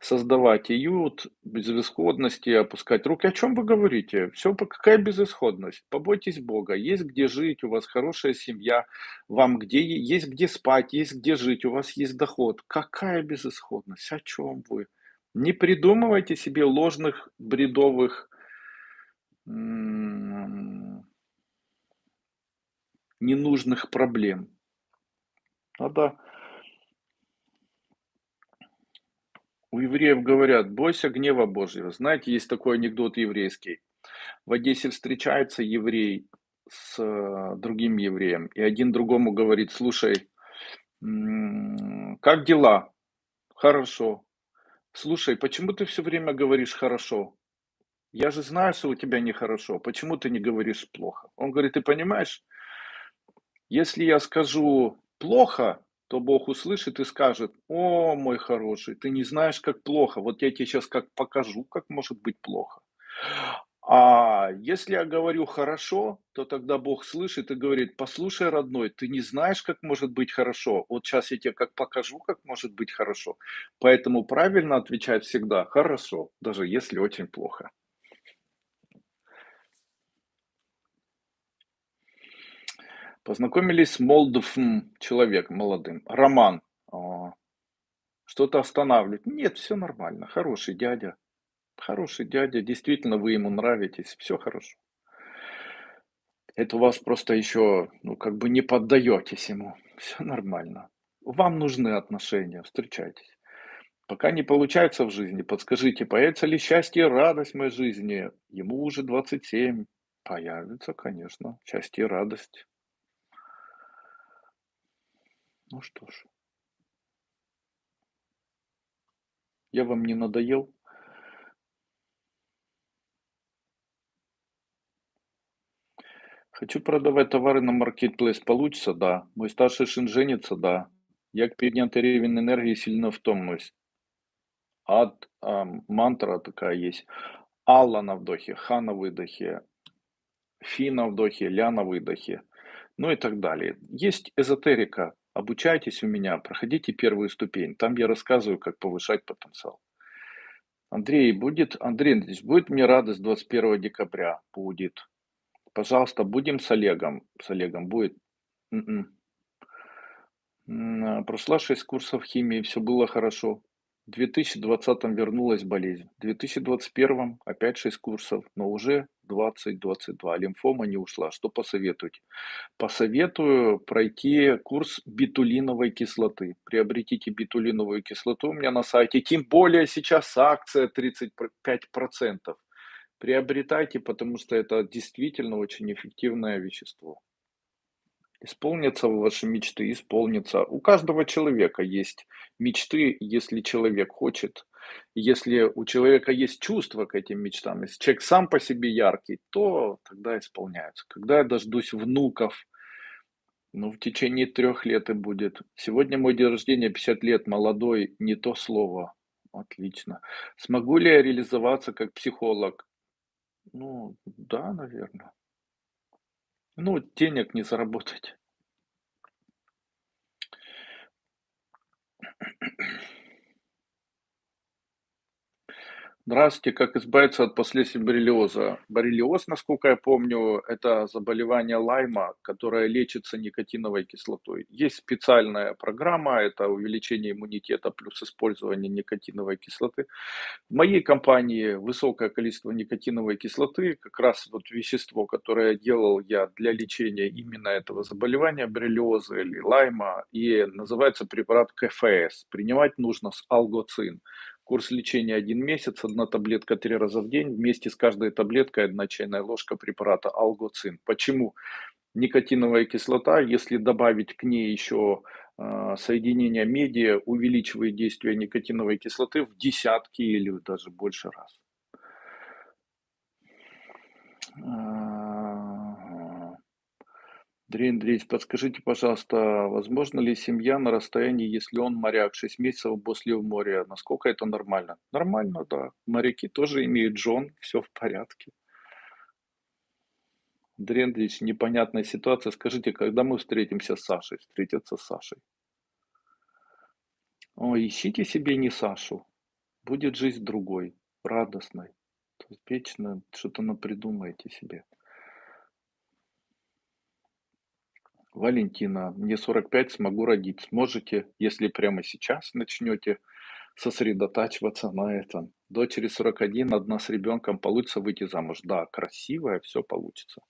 создавать уют, безысходности, опускать руки. О чем вы говорите? Все, какая безысходность? Побойтесь Бога. Есть где жить, у вас хорошая семья, вам где есть где спать, есть где жить, у вас есть доход. Какая безысходность? О чем вы? Не придумывайте себе ложных, бредовых, ненужных проблем. Надо У евреев говорят: "Бойся гнева Божьего". Знаете, есть такой анекдот еврейский. В Одессе встречается еврей с э, другим евреем, и один другому говорит: "Слушай, как дела?" "Хорошо". "Слушай, почему ты все время говоришь хорошо? Я же знаю, что у тебя нехорошо. Почему ты не говоришь плохо?" Он говорит: "Ты понимаешь, если я скажу плохо, то Бог услышит и скажет, о, мой хороший, ты не знаешь, как плохо, вот я тебе сейчас как покажу, как может быть плохо. А если я говорю хорошо, то тогда Бог слышит и говорит, послушай, родной, ты не знаешь, как может быть хорошо. Вот сейчас я тебе как покажу, как может быть хорошо. Поэтому правильно отвечать всегда хорошо, даже если очень плохо. Познакомились с молодым человеком, молодым. Роман. Что-то останавливает. Нет, все нормально. Хороший дядя. Хороший дядя. Действительно, вы ему нравитесь. Все хорошо. Это у вас просто еще, ну, как бы не поддаетесь ему. Все нормально. Вам нужны отношения. Встречайтесь. Пока не получается в жизни, подскажите, появится ли счастье и радость в моей жизни? Ему уже 27. Появится, конечно, счастье и радость. Ну что ж. Я вам не надоел? Хочу продавать товары на маркетплейс. Получится? Да. Мой старший сын женится? Да. Я к підняти рівень энергии сильно втомлюсь. Ад, а, мантра такая есть. Алла на вдохе, Ха на выдохе, Фи на вдохе, Ля на выдохе. ну и так далее. Есть эзотерика. Обучайтесь у меня, проходите первую ступень. Там я рассказываю, как повышать потенциал. Андрей, будет, Андрей Андреевич, будет мне радость 21 декабря? Будет. Пожалуйста, будем с Олегом. С Олегом будет. М-м. А, прошла 6 курсов химии, все было хорошо. В 2020 вернулась болезнь. В 2021 опять 6 курсов, но уже 20-22. Лимфома не ушла. Что посоветуете? Посоветую пройти курс битулиновой кислоты. Приобретите битулиновую кислоту у меня на сайте. Тем более сейчас акция 35%. Приобретайте, потому что это действительно очень эффективное вещество. Исполнятся ваши мечты, исполнится. У каждого человека есть мечты, если человек хочет. Если у человека есть чувство к этим мечтам, если человек сам по себе яркий, то тогда исполняется. Когда я дождусь внуков, ну, в течение трех лет и будет. Сегодня мой день рождения, 50 лет, молодой, не то слово. Отлично. Смогу ли я реализоваться как психолог? Ну, да, наверное. Ну, денег не заработать. Здравствуйте, как избавиться от последствий боррелиоза? Боррелиоз, насколько я помню, это заболевание Лайма, которое лечится никотиновой кислотой. Есть специальная программа, это увеличение иммунитета плюс использование никотиновой кислоты. В моей компании высокое количество никотиновой кислоты, как раз вот вещество, которое делал я для лечения именно этого заболевания, боррелиоза или Лайма, и называется препарат КФС. Принимать нужно с алгоцин. Курс лечения один месяц, одна таблетка три раза в день, вместе с каждой таблеткой одна чайная ложка препарата алгоцин. Почему? Никотиновая кислота, если добавить к ней еще э, соединение меди, увеличивает действие никотиновой кислоты в десятки или даже больше раз. Андрей Андреевич, подскажите, пожалуйста, возможно ли семья на расстоянии, если он моряк, 6 месяцев после в море? Насколько это нормально? Нормально, да. Моряки тоже имеют жен, все в порядке. Андрей Андреевич, непонятная ситуация. Скажите, когда мы встретимся с Сашей? Встретиться с Сашей. Ой, ищите себе не Сашу. Будет жизнь другой, радостной. То вечно что-то напридумаете себе. Валентина, мне 45, смогу родить. Сможете, если прямо сейчас начнете сосредотачиваться на этом. Дочери 41, одна с ребенком, получится выйти замуж. Да, красивая, все получится.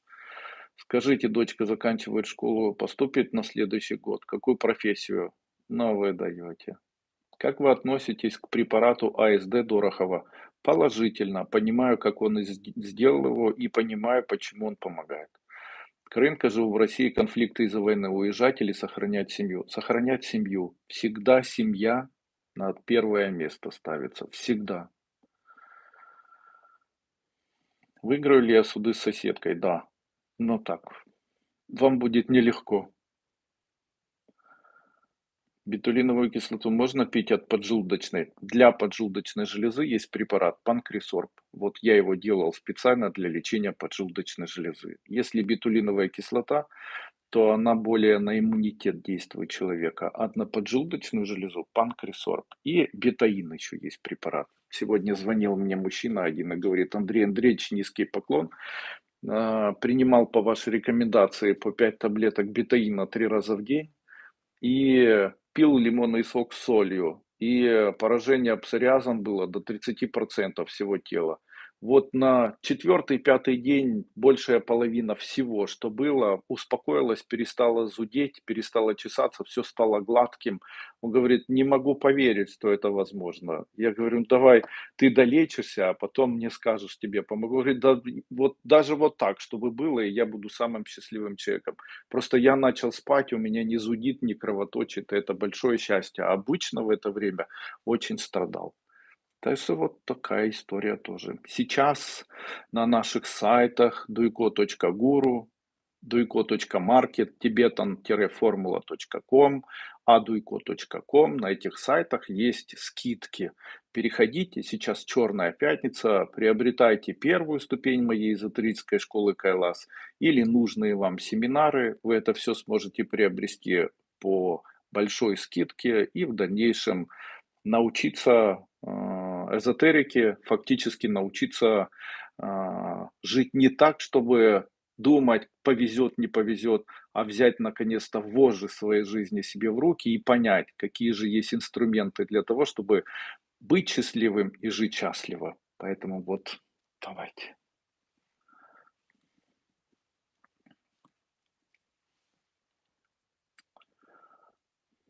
Скажите, дочка заканчивает школу, поступит на следующий год. Какую профессию новую даете? Как вы относитесь к препарату АСД Дорохова? Положительно. Понимаю, как он сделал его и понимаю, почему он помогает. Крынка живу в России, конфликты из-за войны, уезжать или сохранять семью? Сохранять семью. Всегда семья на первое место ставится. Всегда. Выиграю ли я суды с соседкой? Да. Но так. Вам будет нелегко. Бетулиновую кислоту можно пить от поджелудочной. Для поджелудочной железы есть препарат панкрисорб. Вот я его делал специально для лечения поджелудочной железы. Если бетулиновая кислота, то она более на иммунитет действует человека, а на поджелудочную железу панкрисорб. И бетаин еще есть препарат. Сегодня звонил мне мужчина один и говорит, Андрей Андреевич, низкий поклон. А, принимал по вашей рекомендации по 5 таблеток бетаина 3 раза в день. И пил лимонный сок с солью, и поражение псориазом было до 30% всего тела. Вот на четвертый, пятый день большая половина всего, что было, успокоилась, перестала зудеть, перестала чесаться, все стало гладким. Он говорит, не могу поверить, что это возможно. Я говорю, ну давай, ты долечишься, а потом мне скажешь, тебе помогу. Говорит, да, вот даже вот так, чтобы было, и я буду самым счастливым человеком. Просто я начал спать, у меня не зудит, не кровоточит, это большое счастье. А обычно в это время очень страдал. Так что вот такая история тоже. Сейчас на наших сайтах duiko.guru duiko.market, tibetan-formula.com, aduiko.com. На этих сайтах есть скидки. Переходите, сейчас черная пятница, приобретайте первую ступень моей эзотерической школы Кайлас или нужные вам семинары. Вы это все сможете приобрести по большой скидке и в дальнейшем научиться э, эзотерике, фактически научиться э, жить не так, чтобы думать, повезет, не повезет, а взять наконец-то вожжи своей жизни себе в руки и понять, какие же есть инструменты для того, чтобы быть счастливым и жить счастливо. Поэтому вот давайте.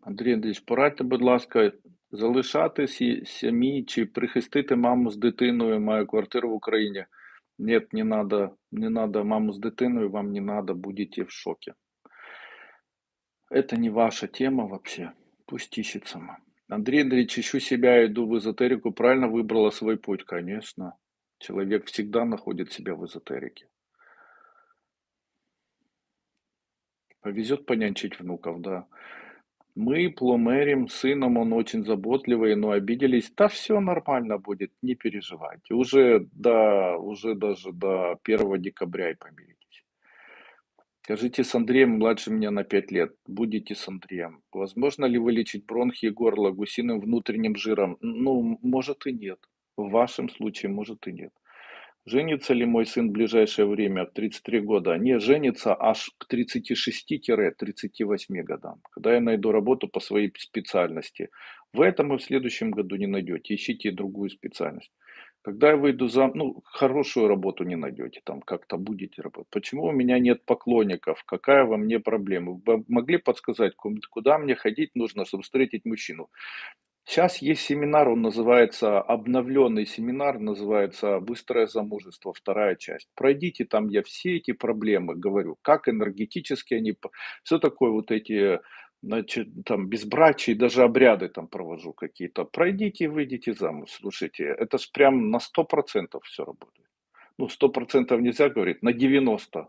Андрій Андрійович, порадьте, будь ласка, залишати сім'ї чи прихистити маму з дитиною, маю квартиру в Україні. Нет, не надо, не надо маму с дитиной, вам не надо, будете в шоке. Это не ваша тема вообще, пусть ищет сама. Андрей Андреевич, ищу себя, иду в эзотерику, правильно выбрала свой путь, конечно. Человек всегда находит себя в эзотерике. Повезет понянчить внуков, да. Мы пломерим сыном, он очень заботливый, но обиделись. Да все нормально будет, не переживайте. Уже до, уже даже до 1 декабря и помиритесь. Скажите, с Андреем младше меня на 5 лет. Будете с Андреем. Возможно ли вылечить бронхи и горло гусиным внутренним жиром? Ну, может и нет. В вашем случае, может и нет. Женится ли мой сын в ближайшее время, в 33 года? Не, женится аж к 36-38 годам, когда я найду работу по своей специальности. В этом и в следующем году не найдете, ищите другую специальность. Когда я выйду за, ну, хорошую работу не найдете, там как-то будете работать. Почему у меня нет поклонников? Какая во мне проблема? Вы могли подсказать, куда мне ходить нужно, чтобы встретить мужчину? Сейчас есть семинар, он называется, обновленный семинар, называется «Быстрое замужество», вторая часть. Пройдите, там я все эти проблемы говорю, как энергетически они, что такое вот эти, значит, там, безбрачие, даже обряды там провожу какие-то. Пройдите и выйдите замуж. Слушайте, это ж прям на 100% все работает. Ну, 100% нельзя говорить, на 90%.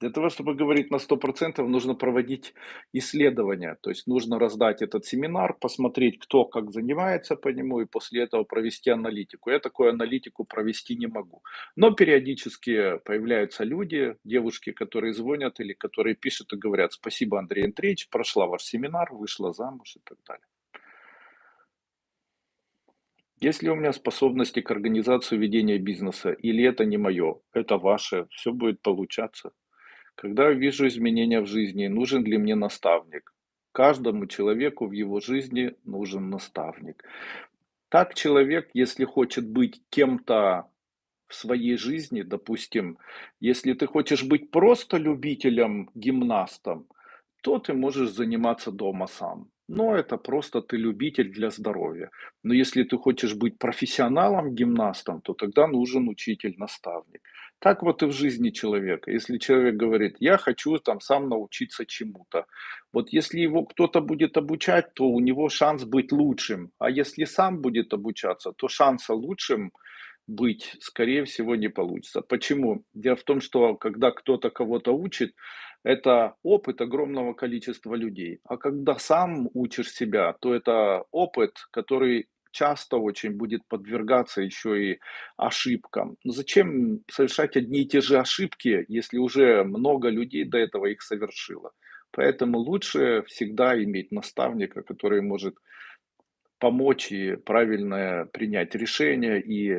Для того, чтобы говорить на 100%, нужно проводить исследования. То есть нужно раздать этот семинар, посмотреть, кто как занимается по нему, и после этого провести аналитику. Я такую аналитику провести не могу. Но периодически появляются люди, девушки, которые звонят или которые пишут и говорят, спасибо, Андрей Андреевич, прошла ваш семинар, вышла замуж и так далее. Есть ли у меня способности к организации ведения бизнеса, или это не мое, это ваше, все будет получаться. Когда я вижу изменения в жизни, нужен ли мне наставник? Каждому человеку в его жизни нужен наставник. Так человек, если хочет быть кем-то в своей жизни, допустим, если ты хочешь быть просто любителем, гимнастом, то ты можешь заниматься дома сам. Но это просто ты любитель для здоровья. Но если ты хочешь быть профессионалом, гимнастом, то тогда нужен учитель, наставник. Так вот и в жизни человека. Если человек говорит, я хочу там сам научиться чему-то, вот если его кто-то будет обучать, то у него шанс быть лучшим. А если сам будет обучаться, то шанса лучшим быть, скорее всего, не получится. Почему? Дело в том, что когда кто-то кого-то учит, это опыт огромного количества людей. А когда сам учишь себя, то это опыт, который часто очень будет подвергаться еще и ошибкам. Но зачем совершать одни и те же ошибки, если уже много людей до этого их совершило? Поэтому лучше всегда иметь наставника, который может помочь и правильно принять решение и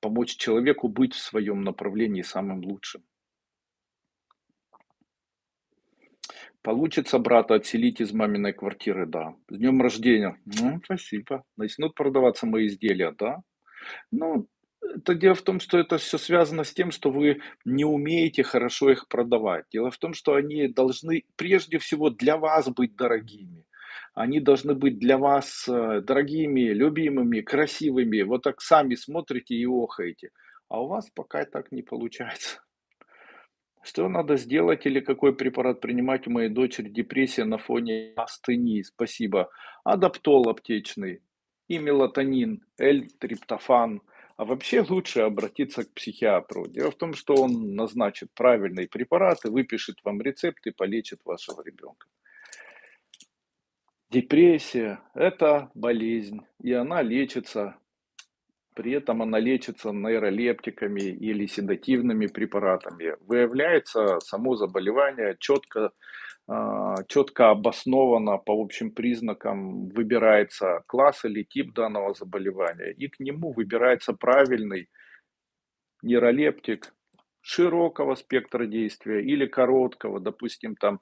помочь человеку быть в своем направлении самым лучшим. Получится брата отселить из маминой квартиры, да. С днем рождения. Ну, спасибо. Начнут продаваться мои изделия, да. Ну, это дело в том, что это все связано с тем, что вы не умеете хорошо их продавать. Дело в том, что они должны прежде всего для вас быть дорогими. Они должны быть для вас э, дорогими, любимыми, красивыми. Вот так сами смотрите и охаете. А у вас пока так не получается. Что надо сделать или какой препарат принимать у моей дочери депрессия на фоне астении? Спасибо. Адаптол аптечный и мелатонин, L-триптофан, А вообще лучше обратиться к психиатру. Дело в том, что он назначит правильные препараты, выпишет вам рецепт и полечит вашего ребенка. Депрессия– это болезнь, и она лечится. При этом она лечится нейролептиками или седативными препаратами. Выявляется само заболевание четко а, четко обосновано по общим признакам выбирается класс или тип данного заболевания, и к нему выбирается правильный нейролептик широкого спектра действия или короткого, допустим, там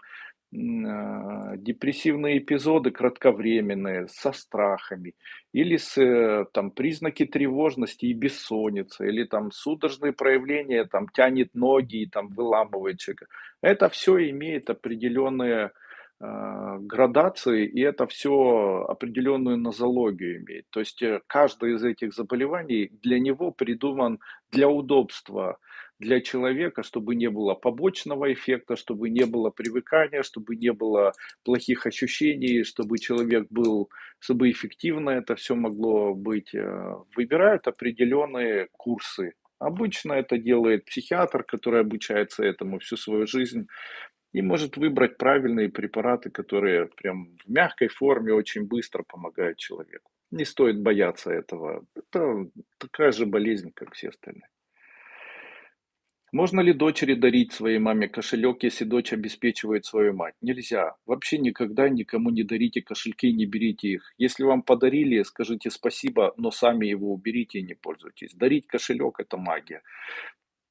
депрессивные эпизоды кратковременные, со страхами, или с э, там, признаки тревожности и бессонницы, или там судорожные проявления, там тянет ноги и там выламывает человека. Это все имеет определенные э, градации, и это все определенную нозологию имеет. То есть э, каждое из этих заболеваний для него придуман для удобства для человека, чтобы не было побочного эффекта, чтобы не было привыкания, чтобы не было плохих ощущений, чтобы человек был, чтобы эффективно это все могло быть. Э, выбирают определенные курсы. Обычно это делает психиатр, который обучается этому всю свою жизнь и может выбрать правильные препараты, которые прям в мягкой форме очень быстро помогают человеку. Не стоит бояться этого. Это такая же болезнь, как все остальные. Можно ли дочери дарить своей маме кошелек, если дочь обеспечивает свою мать? Нельзя. Вообще никогда никому не дарите кошельки, не берите их. Если вам подарили, скажите спасибо, но сами его уберите и не пользуйтесь. Дарить кошелек– это магия.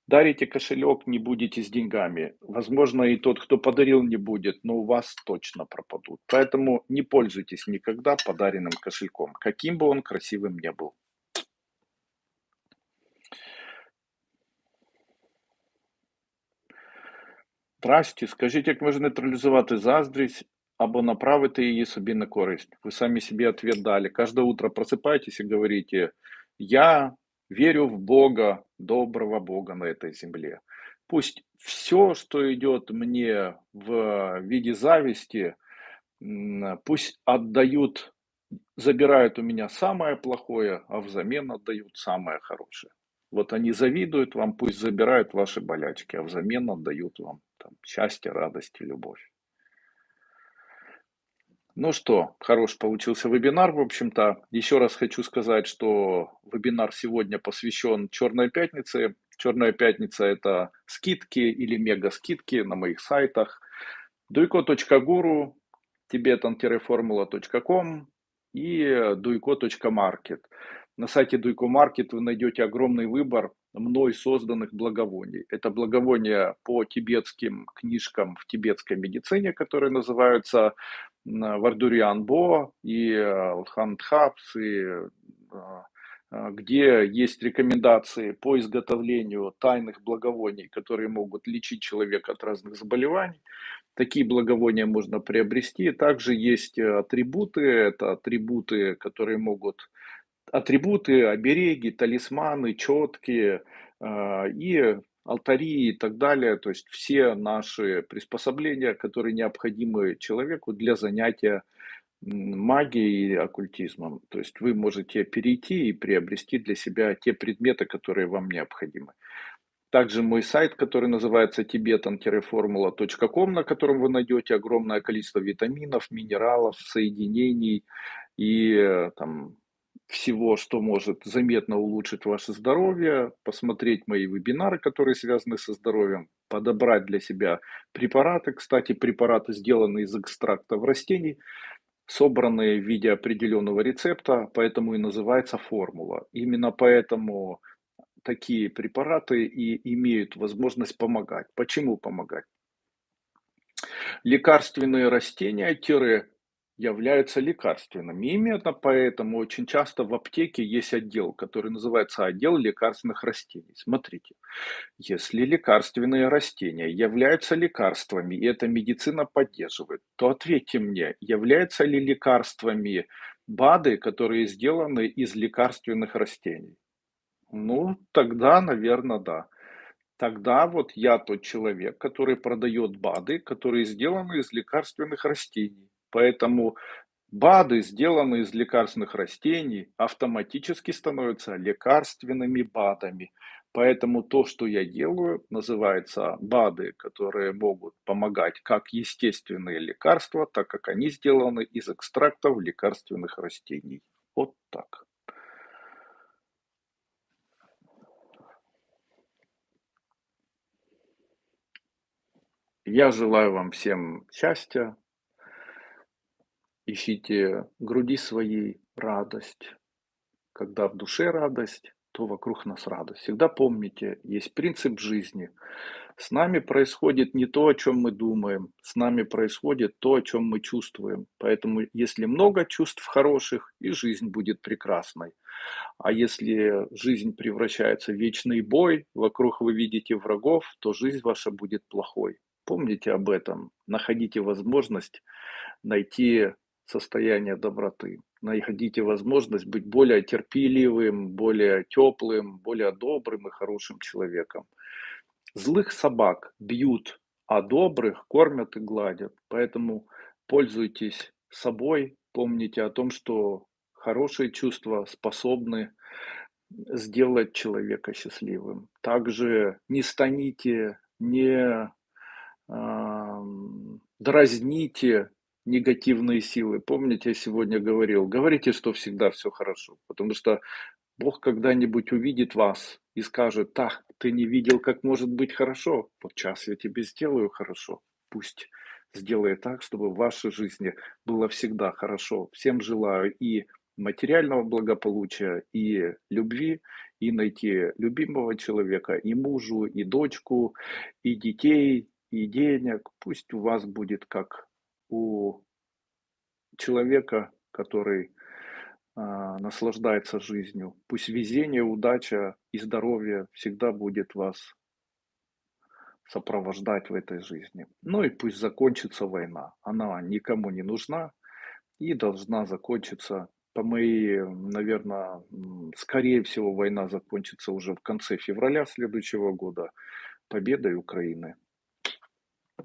Дарите кошелек, не будете с деньгами. Возможно, и тот, кто подарил, не будет, но у вас точно пропадут. Поэтому не пользуйтесь никогда подаренным кошельком, каким бы он красивым ни был. Здрасте, скажіть, як можна нейтралізувати заздрість або направити її собі на користь? Вы сами себе ответ дали. Каждое утро просыпаетесь и говорите, я верю в Бога, доброго Бога на этой земле. Пусть все, что идет мне в виде зависти, пусть отдают, забирают у меня самое плохое, а взамен отдают самое хорошее. Вот они завидуют вам, пусть забирают ваши болячки, а взамен отдают вам там, счастье, радость и любовь. Ну что, хорош получился вебинар, в общем-то. Еще раз хочу сказать, что вебинар сегодня посвящен Черной пятнице. Черная пятница – это скидки или мега-скидки на моих сайтах. duiko.guru, tibetan-formula.com и duiko.market. На сайте Дуйко Маркет вы найдете огромный выбор мной созданных благовоний. Это благовония по тибетским книжкам в тибетской медицине, которые называются Вардуриан Бо и э, Хандхапс, и э, э, где есть рекомендации по изготовлению тайных благовоний, которые могут лечить человека от разных заболеваний. Такие благовония можно приобрести. Также есть атрибуты, это атрибуты, которые могут атрибуты, обереги, талисманы, четкие а, и алтари и так далее. То есть все наши приспособления, которые необходимы человеку для занятия магией и оккультизмом. То есть вы можете перейти и приобрести для себя те предметы, которые вам необходимы. Также мой сайт, который называется tibetan-formula.com, на котором вы найдете огромное количество витаминов, минералов, соединений и э, там, всего, что может заметно улучшить ваше здоровье, посмотреть мои вебинары, которые связаны со здоровьем, подобрать для себя препараты. Кстати, препараты сделаны из экстрактов растений, собранные в виде определенного рецепта, поэтому и называется формула. Именно поэтому такие препараты и имеют возможность помогать. Почему помогать? Лекарственные растения, являются лекарственными. Именно поэтому очень часто в аптеке есть отдел, который называется отдел лекарственных растений. Смотрите, если лекарственные растения являются лекарствами, и эта медицина поддерживает, то ответьте мне, являются ли лекарствами БАДы, которые сделаны из лекарственных растений? Ну, тогда, наверное, да. Тогда вот я тот человек, который продает БАДы, которые сделаны из лекарственных растений. Поэтому БАДы, сделанные из лекарственных растений, автоматически становятся лекарственными БАДами. Поэтому то, что я делаю, называется БАДы, которые могут помогать как естественные лекарства, так как они сделаны из экстрактов лекарственных растений. Вот так. Я желаю вам всем счастья, ищите груди своей радость. Когда в душе радость, то вокруг нас радость. Всегда помните, есть принцип жизни. С нами происходит не то, о чем мы думаем, с нами происходит то, о чем мы чувствуем. Поэтому, если много чувств хороших, и жизнь будет прекрасной. А если жизнь превращается в вечный бой, вокруг вы видите врагов, то жизнь ваша будет плохой. Помните об этом, находите возможность найти состояние доброты. Находите возможность быть более терпеливым, более теплым, более добрым и хорошим человеком. Злых собак бьют, а добрых кормят и гладят. Поэтому пользуйтесь собой, помните о том, что хорошие чувства способны сделать человека счастливым. Также не станите, не э, дразните негативные силы. Помните, я сегодня говорил, говорите, что всегда все хорошо, потому что Бог когда-нибудь увидит вас и скажет, так, ты не видел, как может быть хорошо, вот сейчас я тебе сделаю хорошо. Пусть сделает так, чтобы в вашей жизни было всегда хорошо. Всем желаю и материального благополучия, и любви, и найти любимого человека, и мужу, и дочку, и детей, и денег. Пусть у вас будет как у человека, который а, наслаждается жизнью. Пусть везение, удача и здоровье всегда будет вас сопровождать в этой жизни. Ну и пусть закончится война. Она никому не нужна и должна закончиться. По моей, наверное, скорее всего, война закончится уже в конце февраля следующего года победой Украины.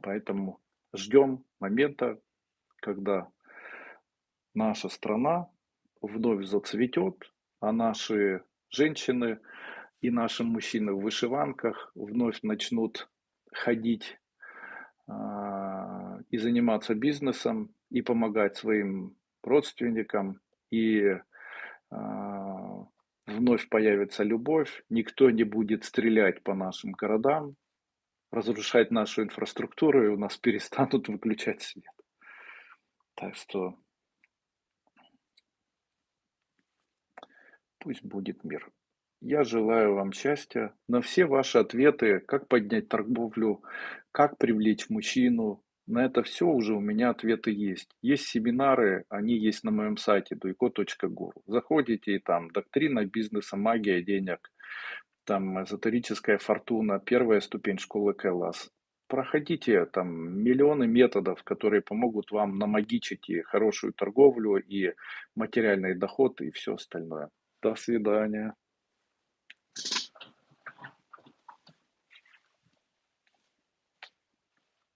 Поэтому ждем момента, когда наша страна вновь зацветет, а наши женщины и наши мужчины в вышиванках вновь начнут ходить а, и заниматься бизнесом, и помогать своим родственникам, и а, вновь появится любовь, никто не будет стрелять по нашим городам, разрушать нашу инфраструктуру, и у нас перестанут выключать свет. Так что пусть будет мир. Я желаю вам счастья. На все ваши ответы, как поднять торговлю, как привлечь мужчину, на это все уже у меня ответы есть. Есть семинары, они есть на моем сайте duiko.guru. Заходите и там доктрина бизнеса, магия денег, там эзотерическая фортуна, первая ступень школы Кэллас проходите там миллионы методов, которые помогут вам намагичить и хорошую торговлю, и материальный доход, и все остальное. До свидания.